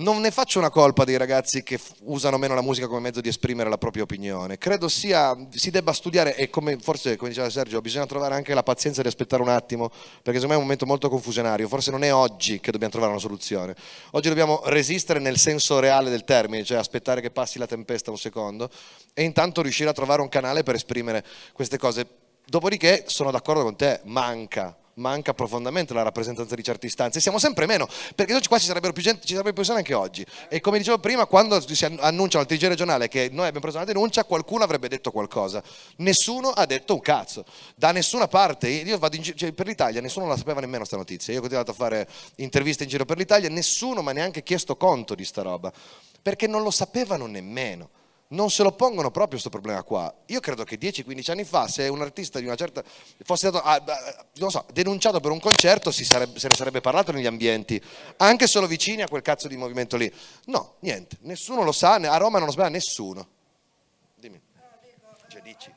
non ne faccio una colpa dei ragazzi che usano meno la musica come mezzo di esprimere la propria opinione. Credo sia, si debba studiare e come forse, come diceva Sergio, bisogna trovare anche la pazienza di aspettare un attimo, perché secondo me è un momento molto confusionario. Forse non è oggi che dobbiamo trovare una soluzione. Oggi dobbiamo resistere nel senso reale del termine, cioè aspettare che passi la tempesta un secondo e intanto riuscire a trovare un canale per esprimere queste cose. Dopodiché sono d'accordo con te, manca manca profondamente la rappresentanza di certe istanze. Siamo sempre meno, perché qua ci sarebbero più, gente, ci sarebbero più persone anche oggi. E come dicevo prima, quando si annunciano al TG regionale che noi abbiamo preso una denuncia, qualcuno avrebbe detto qualcosa. Nessuno ha detto un cazzo, da nessuna parte. Io vado in giro, cioè, per l'Italia, nessuno la sapeva nemmeno sta notizia. Io ho continuato a fare interviste in giro per l'Italia, nessuno mi ha neanche chiesto conto di sta roba, perché non lo sapevano nemmeno non se lo pongono proprio questo problema qua. Io credo che 10-15 anni fa, se un artista di una certa fosse stato ah, so, denunciato per un concerto, sarebbe, se ne sarebbe parlato negli ambienti, anche solo vicini a quel cazzo di movimento lì. No, niente, nessuno lo sa, a Roma non lo sbaglia nessuno. Dimmi. Cioè, dici.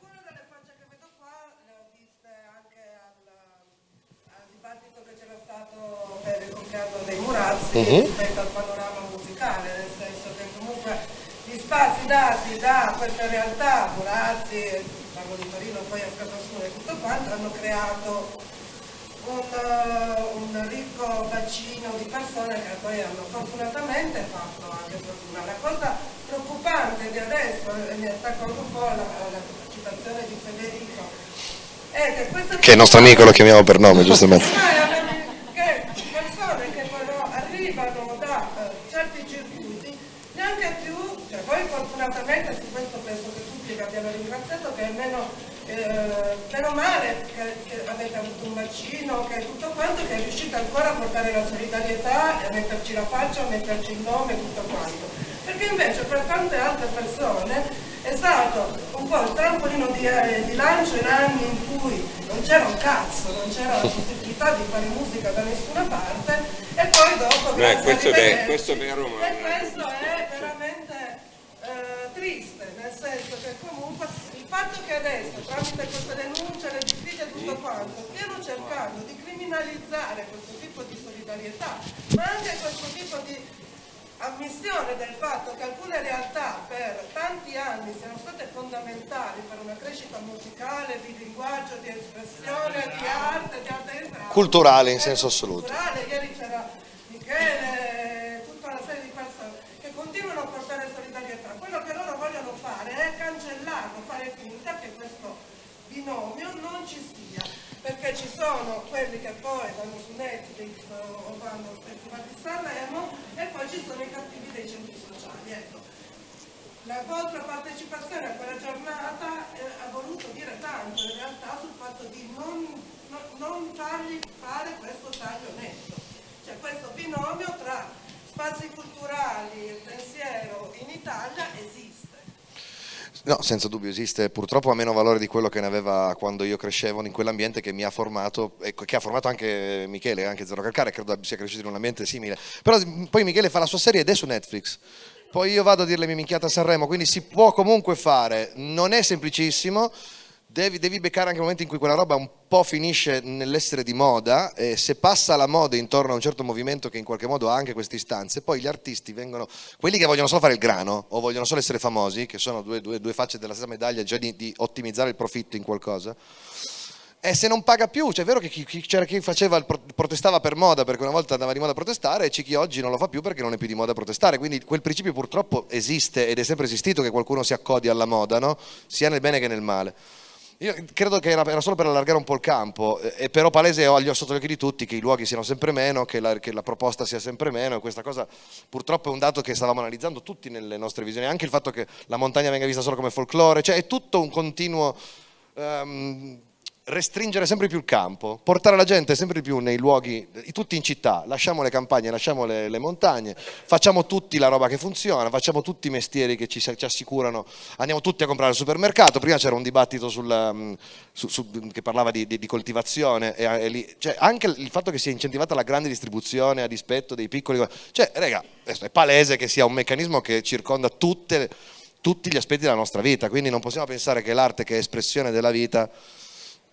per il compleanno dei Murazzi uh-huh. rispetto al panorama musicale, nel senso che comunque spazi dati da questa realtà, Burazzi, parlo di Torino, poi a Scatassuna e tutto quanto, hanno creato un, uh, un, ricco bacino di persone che poi hanno fortunatamente fatto anche fortuna. La cosa preoccupante di adesso, e mi attacco un po' alla, alla di Federico, è che queste Che è il nostro amico lo chiamiamo per nome, giustamente. che persone che però arrivano da uh, certi circuiti neanche più cioè, poi fortunatamente su questo penso che tutti vi abbiano che almeno eh, meno male che, che, avete avuto un vaccino, che tutto quanto, che è riuscito ancora a portare la solidarietà e a metterci la faccia, a metterci il nome, tutto quanto. Perché invece per tante altre persone è stato un po' il trampolino di, eh, di lancio in anni in cui non c'era un cazzo, non c'era la possibilità di fare musica da nessuna parte e poi dopo... Beh, questo, è, questo è vero, ma... E questo è veramente eh, triste, nel senso che comunque fatto che adesso tramite queste denunce, le diffide e tutto quanto, stiano cercando di criminalizzare questo tipo di solidarietà, ma anche questo tipo di ammissione del fatto che alcune realtà per tanti anni siano state fondamentali per una crescita musicale, di linguaggio, di espressione, di arte, di arte culturale in senso assoluto. Culturale, ieri c'era Michele, tutta una serie di persone che continuano a portare solidarietà. Quello che loro vogliono fare è cancellarlo, fare finta che questo binomio non ci sia, perché ci sono quelli che poi vanno su Netflix o vanno al Festival di Sanremo e poi ci sono i cattivi dei centri sociali. Ecco. La vostra partecipazione a quella giornata eh, ha voluto dire tanto in realtà sul fatto di non, no, non fargli fare questo taglio netto, cioè questo binomio tra spazi culturali e pensiero in Italia esiste. No, senza dubbio esiste, purtroppo ha meno valore di quello che ne aveva quando io crescevo in quell'ambiente che mi ha formato e che ha formato anche Michele, anche Zero Calcare, credo sia cresciuto in un ambiente simile. Però poi Michele fa la sua serie ed è su Netflix. Poi io vado a dire le mie a Sanremo, quindi si può comunque fare, non è semplicissimo, Devi, devi, beccare anche il momento in cui quella roba un po' finisce nell'essere di moda e se passa la moda intorno a un certo movimento che in qualche modo ha anche queste istanze, poi gli artisti vengono, quelli che vogliono solo fare il grano o vogliono solo essere famosi, che sono due, due, due facce della stessa medaglia, già di, di, ottimizzare il profitto in qualcosa, e se non paga più, cioè è vero che chi, chi, c'era chi faceva protestava per moda perché una volta andava di moda a protestare e c'è chi oggi non lo fa più perché non è più di moda a protestare, quindi quel principio purtroppo esiste ed è sempre esistito che qualcuno si accodi alla moda, no? sia nel bene che nel male. Io credo che era, solo per allargare un po' il campo, e però palese ho sotto gli occhi di tutti che i luoghi siano sempre meno, che la, che la, proposta sia sempre meno e questa cosa purtroppo è un dato che stavamo analizzando tutti nelle nostre visioni, anche il fatto che la montagna venga vista solo come folklore, cioè è tutto un continuo... Um, restringere sempre più il campo, portare la gente sempre più nei luoghi, tutti in città, lasciamo le campagne, lasciamo le, le montagne, facciamo tutti la roba che funziona, facciamo tutti i mestieri che ci, ci assicurano, andiamo tutti a comprare al supermercato, prima c'era un dibattito sul, mm, su, su, che parlava di, di, di coltivazione, e, e lì, cioè anche il fatto che sia incentivata la grande distribuzione a dispetto dei piccoli, cioè raga, è palese che sia un meccanismo che circonda tutte, tutti gli aspetti della nostra vita, quindi non possiamo pensare che l'arte che è espressione della vita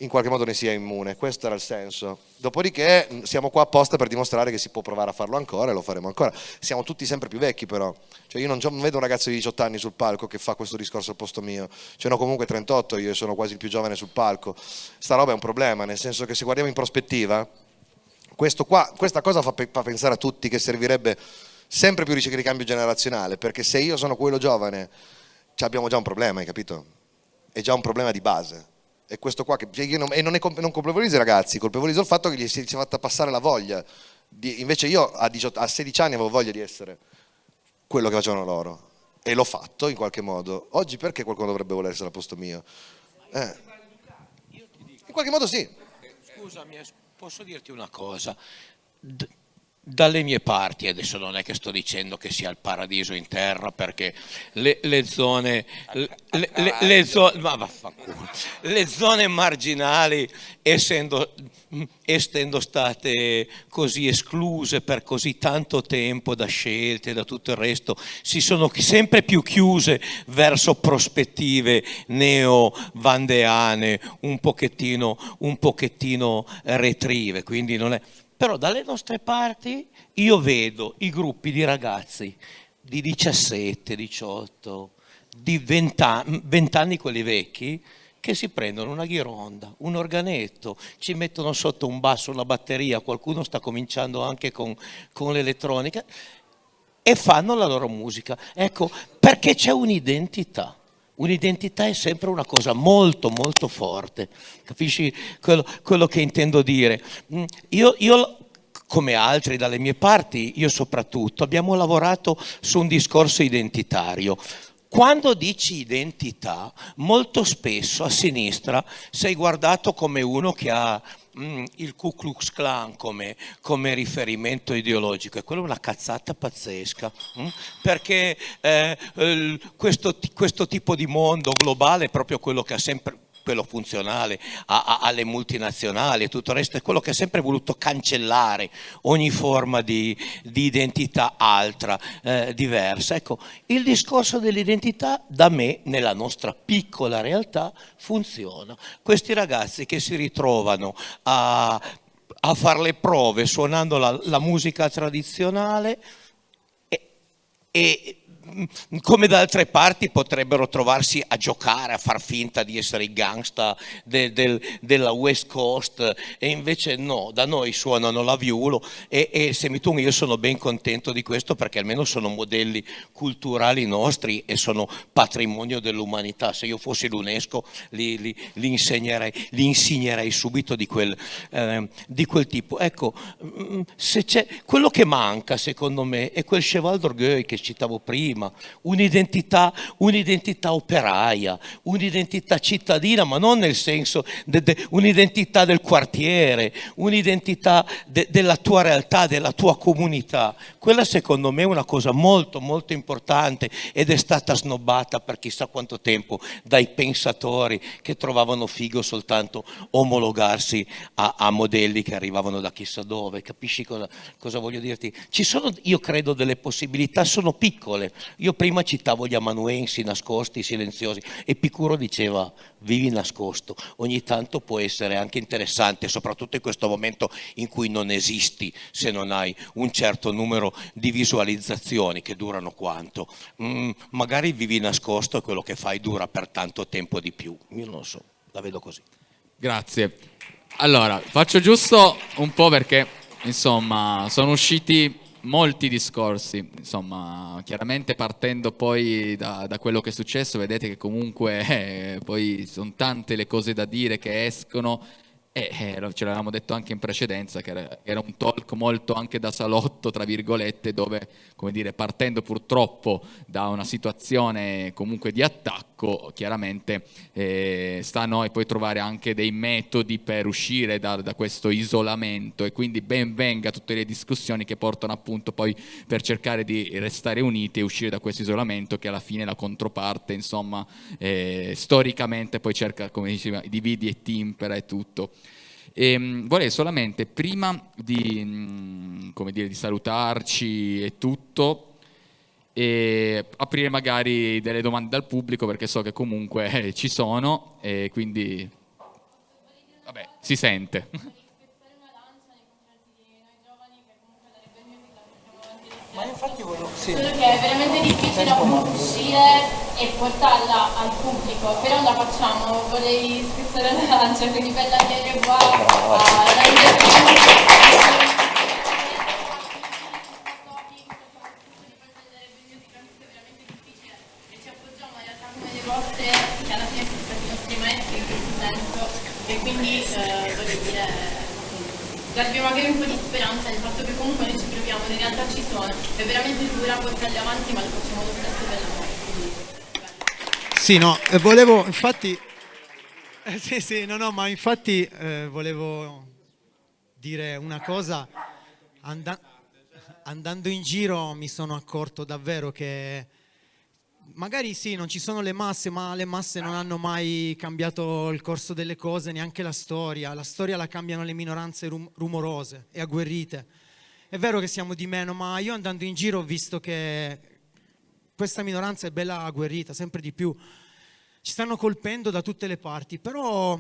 in qualche modo ne sia immune, questo era il senso. Dopodiché mh, siamo qua apposta per dimostrare che si può provare a farlo ancora e lo faremo ancora. Siamo tutti sempre più vecchi però, cioè io non, vedo un ragazzo di 18 anni sul palco che fa questo discorso al posto mio, ce ne ho comunque 38, io sono quasi il più giovane sul palco. Sta roba è un problema, nel senso che se guardiamo in prospettiva, qua, questa cosa fa, fa pensare a tutti che servirebbe sempre più ricambio generazionale, perché se io sono quello giovane, abbiamo già un problema, hai capito? È già un problema di base è questo qua, che, non, e non, è, non colpevolizzo i ragazzi, colpevolizzo il fatto che gli si è fatta passare la voglia. Di, invece io a, 18, a 16 anni avevo voglia di essere quello che facevano loro e l'ho fatto in qualche modo. Oggi perché qualcuno dovrebbe voler essere al posto mio? Eh. In qualche modo sì. Scusami, posso dirti una cosa? D dalle mie parti, adesso non è che sto dicendo che sia il paradiso in terra perché le, le zone, le, le, le, zone, le zone marginali essendo, essendo state così escluse per così tanto tempo da scelte, da tutto il resto, si sono sempre più chiuse verso prospettive neo-vandeane, un pochettino, un pochettino retrive, quindi non è però dalle nostre parti io vedo i gruppi di ragazzi di 17, 18, di 20 anni, 20 anni quelli vecchi, che si prendono una ghironda, un organetto, ci mettono sotto un basso, una batteria, qualcuno sta cominciando anche con, con l'elettronica e fanno la loro musica. Ecco, perché c'è un'identità. Un'identità è sempre una cosa molto molto forte, capisci quello, quello che intendo dire? Mm, io, io, come altri dalle mie parti, io soprattutto, abbiamo lavorato su un discorso identitario. Quando dici identità, molto spesso a sinistra sei guardato come uno che ha mm, il Ku Klux Klan come, come, riferimento ideologico e quella è una cazzata pazzesca mm? perché eh, questo, questo tipo di mondo globale è proprio quello che ha sempre quello funzionale a, a, alle multinazionali e tutto il resto, è quello che ha sempre voluto cancellare ogni forma di, di identità altra, eh, diversa. Ecco, il discorso dell'identità da me, nella nostra piccola realtà, funziona. Questi ragazzi che si ritrovano a, a fare le prove suonando la, la musica tradizionale e, e come da altre parti potrebbero trovarsi a giocare, a far finta di essere i gangsta de, del, della West Coast e invece no, da noi suonano la viulo e, e Semitun io sono ben contento di questo perché almeno sono modelli culturali nostri e sono patrimonio dell'umanità, se io fossi l'UNESCO li, li, li, insegnerei, li insegnerei subito di quel, eh, di quel tipo. Ecco, mm, quello che manca secondo me è quel cheval d'orgueil che citavo prima, prima, un'identità, un'identità operaia, un'identità cittadina, ma non nel senso, de, de, un'identità del quartiere, un'identità de, della tua realtà, della tua comunità. Quella secondo me è una cosa molto molto importante ed è stata snobbata per chissà quanto tempo dai pensatori che trovavano figo soltanto omologarsi a, a modelli che arrivavano da chissà dove. Capisci cosa, cosa voglio dirti? Ci sono, io credo, delle possibilità, sono piccole, io prima citavo gli amanuensi nascosti, silenziosi, Epicuro diceva vivi nascosto, ogni tanto può essere anche interessante, soprattutto in questo momento in cui non esisti se non hai un certo numero di visualizzazioni che durano quanto. Mm, magari vivi nascosto e quello che fai dura per tanto tempo di più, io non lo so, la vedo così. Grazie. Allora, faccio giusto un po' perché, insomma, sono usciti molti discorsi, insomma, chiaramente partendo poi da, da, quello che è successo, vedete che comunque eh, poi sono tante le cose da dire che escono e eh, ce l'avevamo detto anche in precedenza che era, era, un talk molto anche da salotto, tra virgolette, dove, come dire, partendo purtroppo da una situazione comunque di attacco, chiaramente eh, sta a noi poi trovare anche dei metodi per uscire da, da questo isolamento e quindi ben venga tutte le discussioni che portano appunto poi per cercare di restare uniti e uscire da questo isolamento che alla fine la controparte, insomma, eh, storicamente poi cerca, come diceva, dividi e timpera e tutto. E, ehm, vorrei solamente, prima di, mm, dire, di salutarci e tutto, e aprire magari delle domande dal pubblico perché so che comunque eh, ci sono e quindi si sente. Ma infatti volevo... Sì. Solo che è veramente difficile uscire e portarla al pubblico, però la facciamo, vorrei spezzare la lancia, quindi bella chiede qua a le vostre, che alla fine sono stati i nostri maestri in questo senso, e quindi eh, voglio dire, darvi magari un po' di speranza nel fatto che comunque noi ci proviamo, in realtà ci sono, è veramente dura portarli avanti, ma lo facciamo lo stesso per la quindi Sì, no, eh, volevo, infatti, eh, sì, sì, no, no, ma infatti eh, volevo dire una cosa, Anda- andando in giro mi sono accorto davvero che magari sì, non ci sono le masse, ma le masse non hanno mai cambiato il corso delle cose, neanche la storia. La storia la cambiano le minoranze rum- rumorose e agguerrite. È vero che siamo di meno, ma io andando in giro ho visto che questa minoranza è bella agguerrita, sempre di più. Ci stanno colpendo da tutte le parti, però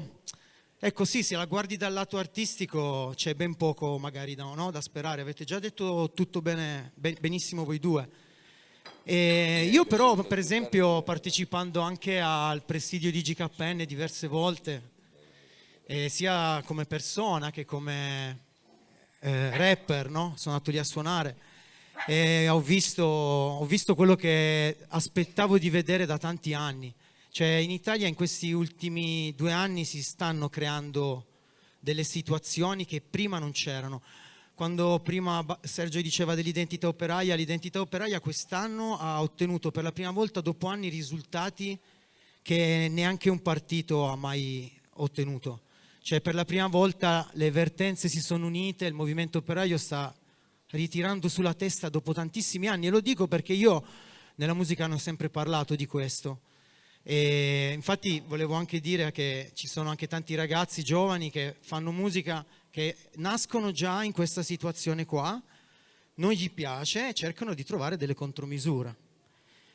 ecco sì, se la guardi dal lato artistico c'è ben poco magari da, no, da sperare. Avete già detto tutto bene, ben- benissimo voi due. E io però, per esempio, partecipando anche al presidio di GKN diverse volte, eh, sia come persona che come eh, rapper, no? sono andato lì a suonare e ho visto, ho visto quello che aspettavo di vedere da tanti anni. Cioè in Italia in questi ultimi due anni si stanno creando delle situazioni che prima non c'erano. Quando prima Sergio diceva dell'identità operaia, l'identità operaia quest'anno ha ottenuto per la prima volta dopo anni risultati che neanche un partito ha mai ottenuto. Cioè per la prima volta le vertenze si sono unite, il movimento operaio sta ritirando sulla testa dopo tantissimi anni e lo dico perché io nella musica hanno sempre parlato di questo. E infatti volevo anche dire che ci sono anche tanti ragazzi giovani che fanno musica che nascono già in questa situazione qua, non gli piace e cercano di trovare delle contromisure.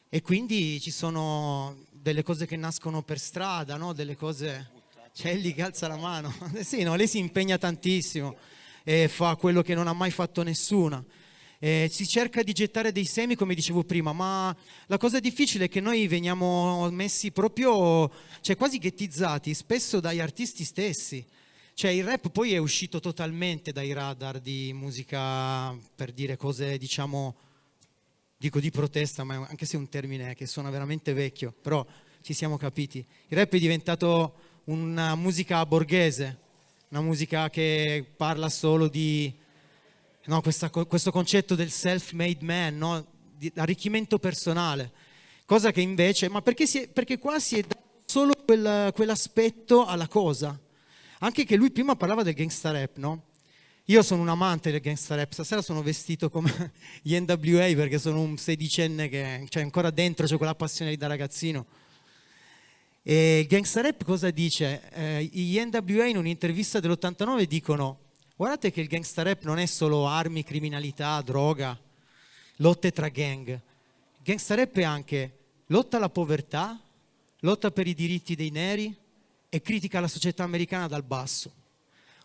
E quindi ci sono delle cose che nascono per strada, no? delle cose... C'è lì che alza la mano. Sì, no, lei si impegna tantissimo e fa quello che non ha mai fatto nessuna. Eh, si cerca di gettare dei semi, come dicevo prima, ma la cosa difficile è che noi veniamo messi proprio, cioè quasi ghettizzati, spesso dagli artisti stessi. Cioè il rap poi è uscito totalmente dai radar di musica per dire cose, diciamo, dico di protesta, ma anche se è un termine che suona veramente vecchio, però ci siamo capiti. Il rap è diventato una musica borghese, una musica che parla solo di no, questa- questo concetto del self-made man, no? di arricchimento personale, cosa che invece, ma perché, è- perché qua si è dato solo quel- quell'aspetto alla cosa? Anche che lui prima parlava del gangsta rap, no? Io sono un amante del gangsta rap, stasera sono vestito come gli NWA perché sono un sedicenne che cioè, ancora dentro c'è quella passione da ragazzino. E gangsta rap cosa dice? Eh, gli NWA in un'intervista dell'89 dicono guardate che il gangsta rap non è solo armi, criminalità, droga, lotte tra gang. Il gangsta rap è anche lotta alla povertà, lotta per i diritti dei neri e critica la società americana dal basso.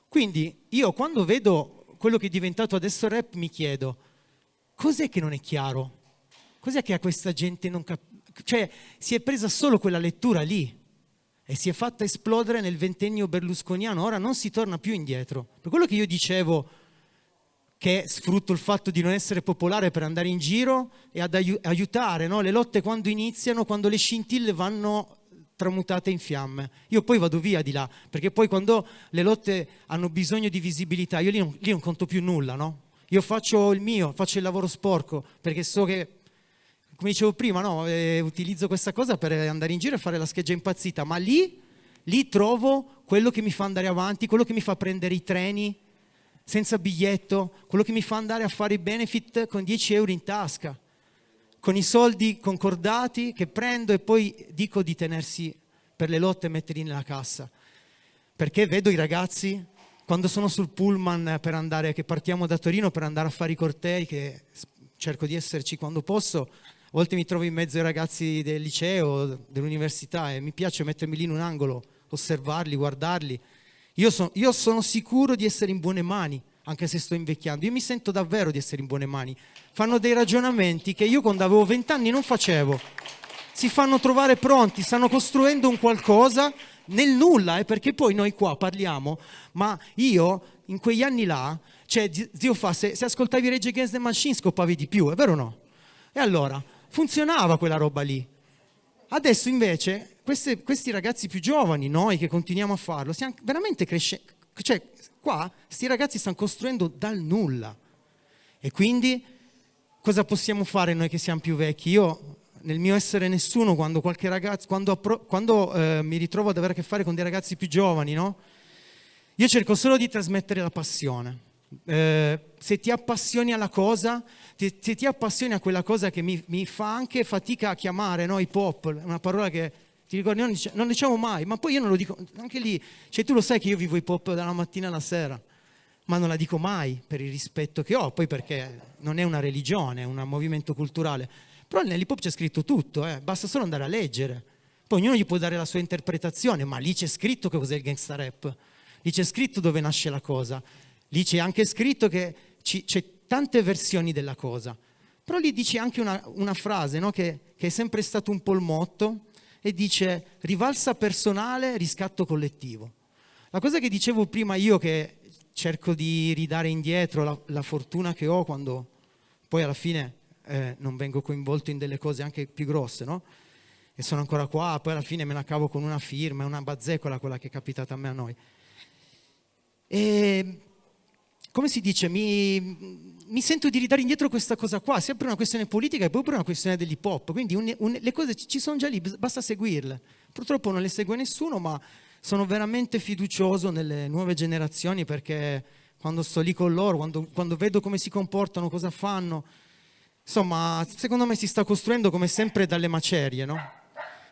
Quindi io quando vedo quello che è diventato adesso rap mi chiedo cos'è che non è chiaro? Cos'è che a questa gente non capisce? Cioè si è presa solo quella lettura lì e si è fatta esplodere nel ventennio berlusconiano, ora non si torna più indietro. Per quello che io dicevo che sfrutto il fatto di non essere popolare per andare in giro e ad aiu- aiutare no? le lotte quando iniziano, quando le scintille vanno tramutate in fiamme. Io poi vado via di là, perché poi quando le lotte hanno bisogno di visibilità, io lì non, lì non conto più nulla, no? Io faccio il mio, faccio il lavoro sporco, perché so che, come dicevo prima, no? eh, utilizzo questa cosa per andare in giro e fare la scheggia impazzita, ma lì, lì trovo quello che mi fa andare avanti, quello che mi fa prendere i treni senza biglietto, quello che mi fa andare a fare i benefit con 10 euro in tasca con i soldi concordati che prendo e poi dico di tenersi per le lotte e metterli nella cassa. Perché vedo i ragazzi quando sono sul pullman per andare, che partiamo da Torino per andare a fare i cortei, che cerco di esserci quando posso, a volte mi trovo in mezzo ai ragazzi del liceo, dell'università e mi piace mettermi lì in un angolo, osservarli, guardarli. Io, so, io sono sicuro di essere in buone mani, anche se sto invecchiando. Io mi sento davvero di essere in buone mani. Fanno dei ragionamenti che io quando avevo vent'anni non facevo. Si fanno trovare pronti, stanno costruendo un qualcosa nel nulla, eh, perché poi noi qua parliamo, ma io in quegli anni là, cioè zio fa, se, se ascoltavi Rage Against the Machine scoppavi di più, è vero o no? E allora, funzionava quella roba lì. Adesso invece queste, questi ragazzi più giovani, noi che continuiamo a farlo, stiamo veramente crescendo, cioè qua questi ragazzi stanno costruendo dal nulla. E quindi cosa possiamo fare noi che siamo più vecchi? Io nel mio essere nessuno, quando qualche ragazzo, quando, quando eh, mi ritrovo ad avere a che fare con dei ragazzi più giovani, no? Io cerco solo di trasmettere la passione. Eh, se ti appassioni alla cosa, se, se, ti appassioni a quella cosa che mi, mi fa anche fatica a chiamare, no? hip hop, una parola che ti ricordi, non, non diciamo mai, ma poi io non lo dico, anche lì, cioè tu lo sai che io vivo hip hop dalla mattina alla sera, ma non la dico mai per il rispetto che ho, poi perché non è una religione, è un movimento culturale però nell'hip hop c'è scritto tutto, eh? basta solo andare a leggere. Poi ognuno gli può dare la sua interpretazione, ma lì c'è scritto che cos'è il gangsta rap, lì c'è scritto dove nasce la cosa, lì c'è anche scritto che c'è tante versioni della cosa. Però lì dice anche una, una frase no? che, che è sempre stato un po' il motto e dice rivalsa personale, riscatto collettivo. La cosa che dicevo prima io che cerco di ridare indietro la, la fortuna che ho quando poi alla fine eh, non vengo coinvolto in delle cose anche più grosse, no? E sono ancora qua, poi alla fine me la cavo con una firma, è una bazzecola quella che è capitata a me a noi. E come si dice, mi, mi, sento di ridare indietro questa cosa qua, per una questione politica e poi per una questione dell'hip hop, quindi un, un, le cose ci sono già lì, basta seguirle. Purtroppo non le segue nessuno, ma sono veramente fiducioso nelle nuove generazioni perché quando sto lì con loro, quando, quando vedo come si comportano, cosa fanno, insomma, secondo me si sta costruendo come sempre dalle macerie, no?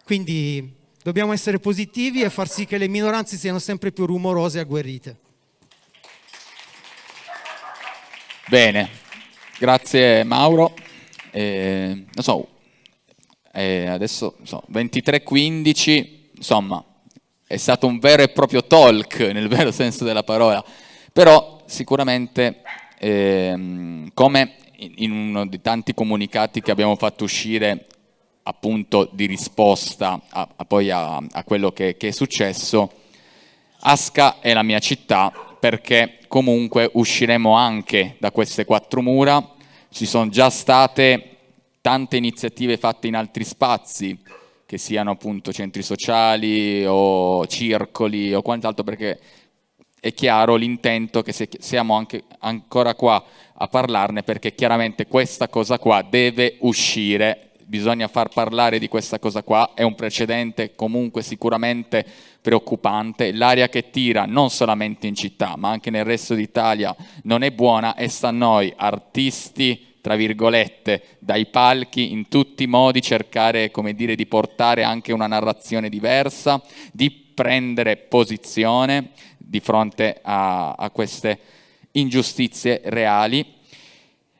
Quindi dobbiamo essere positivi e far sì che le minoranze siano sempre più rumorose e agguerrite. Bene, grazie Mauro. Eh, non so, eh, adesso so, 23.15, insomma, è stato un vero e proprio talk nel vero senso della parola, però sicuramente eh, come in uno dei tanti comunicati che abbiamo fatto uscire appunto di risposta a, a poi a, a quello che, che, è successo, Asca è la mia città perché comunque usciremo anche da queste quattro mura, ci sono già state tante iniziative fatte in altri spazi, che siano appunto centri sociali o circoli o quant'altro, perché è chiaro l'intento che siamo anche ancora qua a parlarne perché chiaramente questa cosa qua deve uscire, bisogna far parlare di questa cosa qua, è un precedente comunque sicuramente preoccupante, l'aria che tira non solamente in città ma anche nel resto d'Italia non è buona e sta a noi artisti tra virgolette, dai palchi in tutti i modi cercare, come dire, di portare anche una narrazione diversa, di prendere posizione di fronte a, a queste ingiustizie reali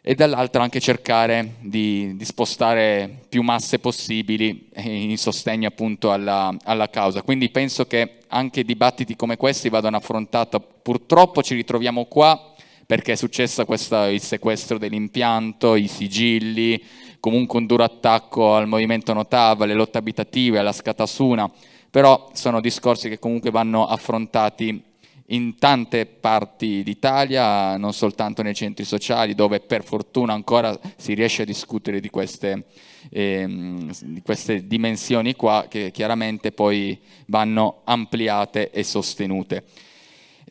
e dall'altro anche cercare di, di, spostare più masse possibili in sostegno appunto alla, alla, causa. Quindi penso che anche dibattiti come questi vadano affrontati. Purtroppo ci ritroviamo qua perché è successo questo, il sequestro dell'impianto, i sigilli, comunque un duro attacco al movimento Notava, alle lotte abitative, alla scatasuna, però sono discorsi che comunque vanno affrontati in tante parti d'Italia, non soltanto nei centri sociali, dove per fortuna ancora si riesce a discutere di queste, ehm, di queste dimensioni qua, che chiaramente poi vanno ampliate e sostenute.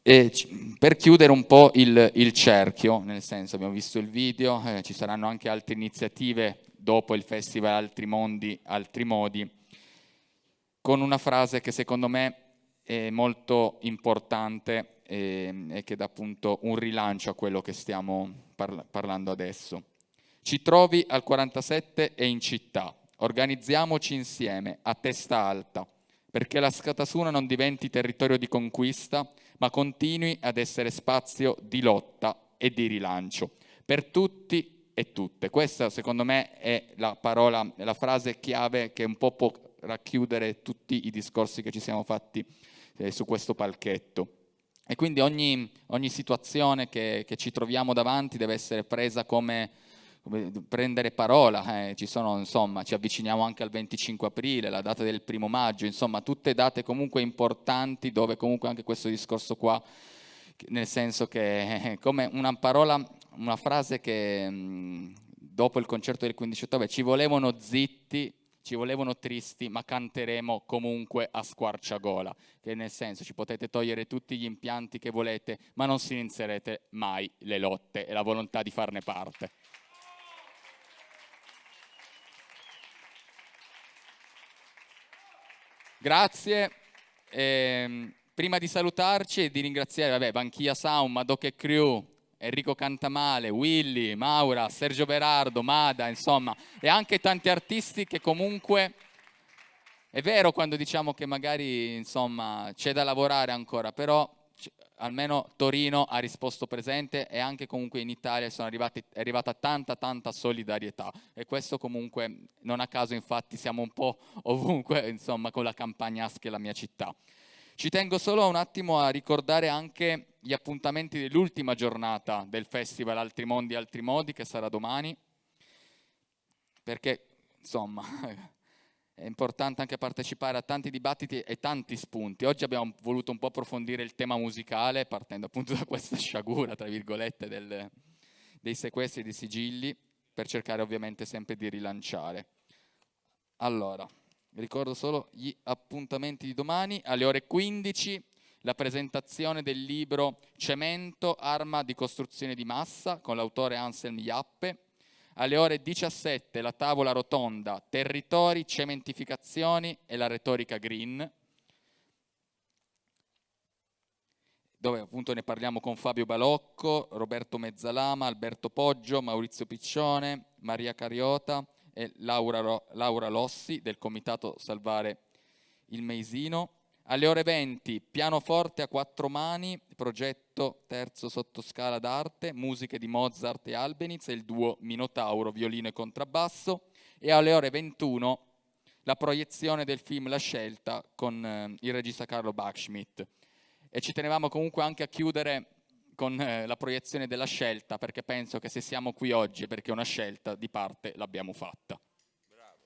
E per chiudere un po' il, il, cerchio, nel senso abbiamo visto il video, eh, ci saranno anche altre iniziative dopo il Festival Altri Mondi, Altri Modi, con una frase che secondo me è molto importante e, e che dà appunto un rilancio a quello che stiamo parla parlando adesso. Ci trovi al 47 e in città, organizziamoci insieme, a testa alta, perché la Scatasuna non diventi territorio di conquista, ma continui ad essere spazio di lotta e di rilancio, per tutti e tutte. Questa secondo me è la parola, la frase chiave che un po' può racchiudere tutti i discorsi che ci siamo fatti eh, su questo palchetto. E quindi ogni, ogni situazione che, che, ci troviamo davanti deve essere presa come, come prendere parola. Eh. Ci, sono, insomma, ci avviciniamo anche al 25 aprile, la data del primo maggio, insomma tutte date comunque importanti dove comunque anche questo discorso qua, nel senso che come una parola, una frase che mh, dopo il concerto del 15 ottobre ci volevano zitti ci volevano tristi, ma canteremo comunque a squarciagola, che nel senso ci potete togliere tutti gli impianti che volete, ma non sinizierete mai le lotte e la volontà di farne parte. Grazie. Eh, prima di salutarci e di ringraziare, vabbè, Banchia Sound, Madoc Crew, Enrico Cantamale, Willy, Maura, Sergio Berardo, Mada, insomma, e anche tanti artisti che comunque è vero quando diciamo che magari insomma c'è da lavorare ancora, però almeno Torino ha risposto presente e anche comunque in Italia arrivati, è arrivata tanta tanta solidarietà e questo comunque non a caso infatti siamo un po' ovunque insomma con la campagna Asche la mia città. Ci tengo solo un attimo a ricordare anche gli appuntamenti dell'ultima giornata del festival Altri Mondi Altri Modi che sarà domani, perché insomma è importante anche partecipare a tanti dibattiti e tanti spunti. Oggi abbiamo voluto un po' approfondire il tema musicale partendo appunto da questa sciagura, tra virgolette, del, dei sequestri di sigilli per cercare ovviamente sempre di rilanciare. Allora, ricordo solo gli appuntamenti di domani alle ore 15 la presentazione del libro Cemento, arma di costruzione di massa con l'autore Anselm Jappe. Alle ore 17 la tavola rotonda Territori, cementificazioni e la retorica green dove appunto ne parliamo con Fabio Balocco, Roberto Mezzalama, Alberto Poggio, Maurizio Piccione, Maria Cariota e Laura, Laura Lossi del Comitato Salvare il Meisino. Alle ore 20 pianoforte a quattro mani, progetto terzo sottoscala d'arte, musiche di Mozart e Albeniz e il duo Minotauro, violino e contrabbasso. E alle ore 21 la proiezione del film La Scelta con eh, il regista Carlo Bachschmidt. E ci tenevamo comunque anche a chiudere con eh, la proiezione della scelta, perché penso che se siamo qui oggi perché una scelta di parte l'abbiamo fatta. Bravo.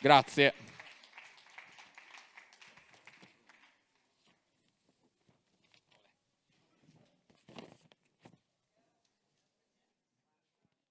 Grazie.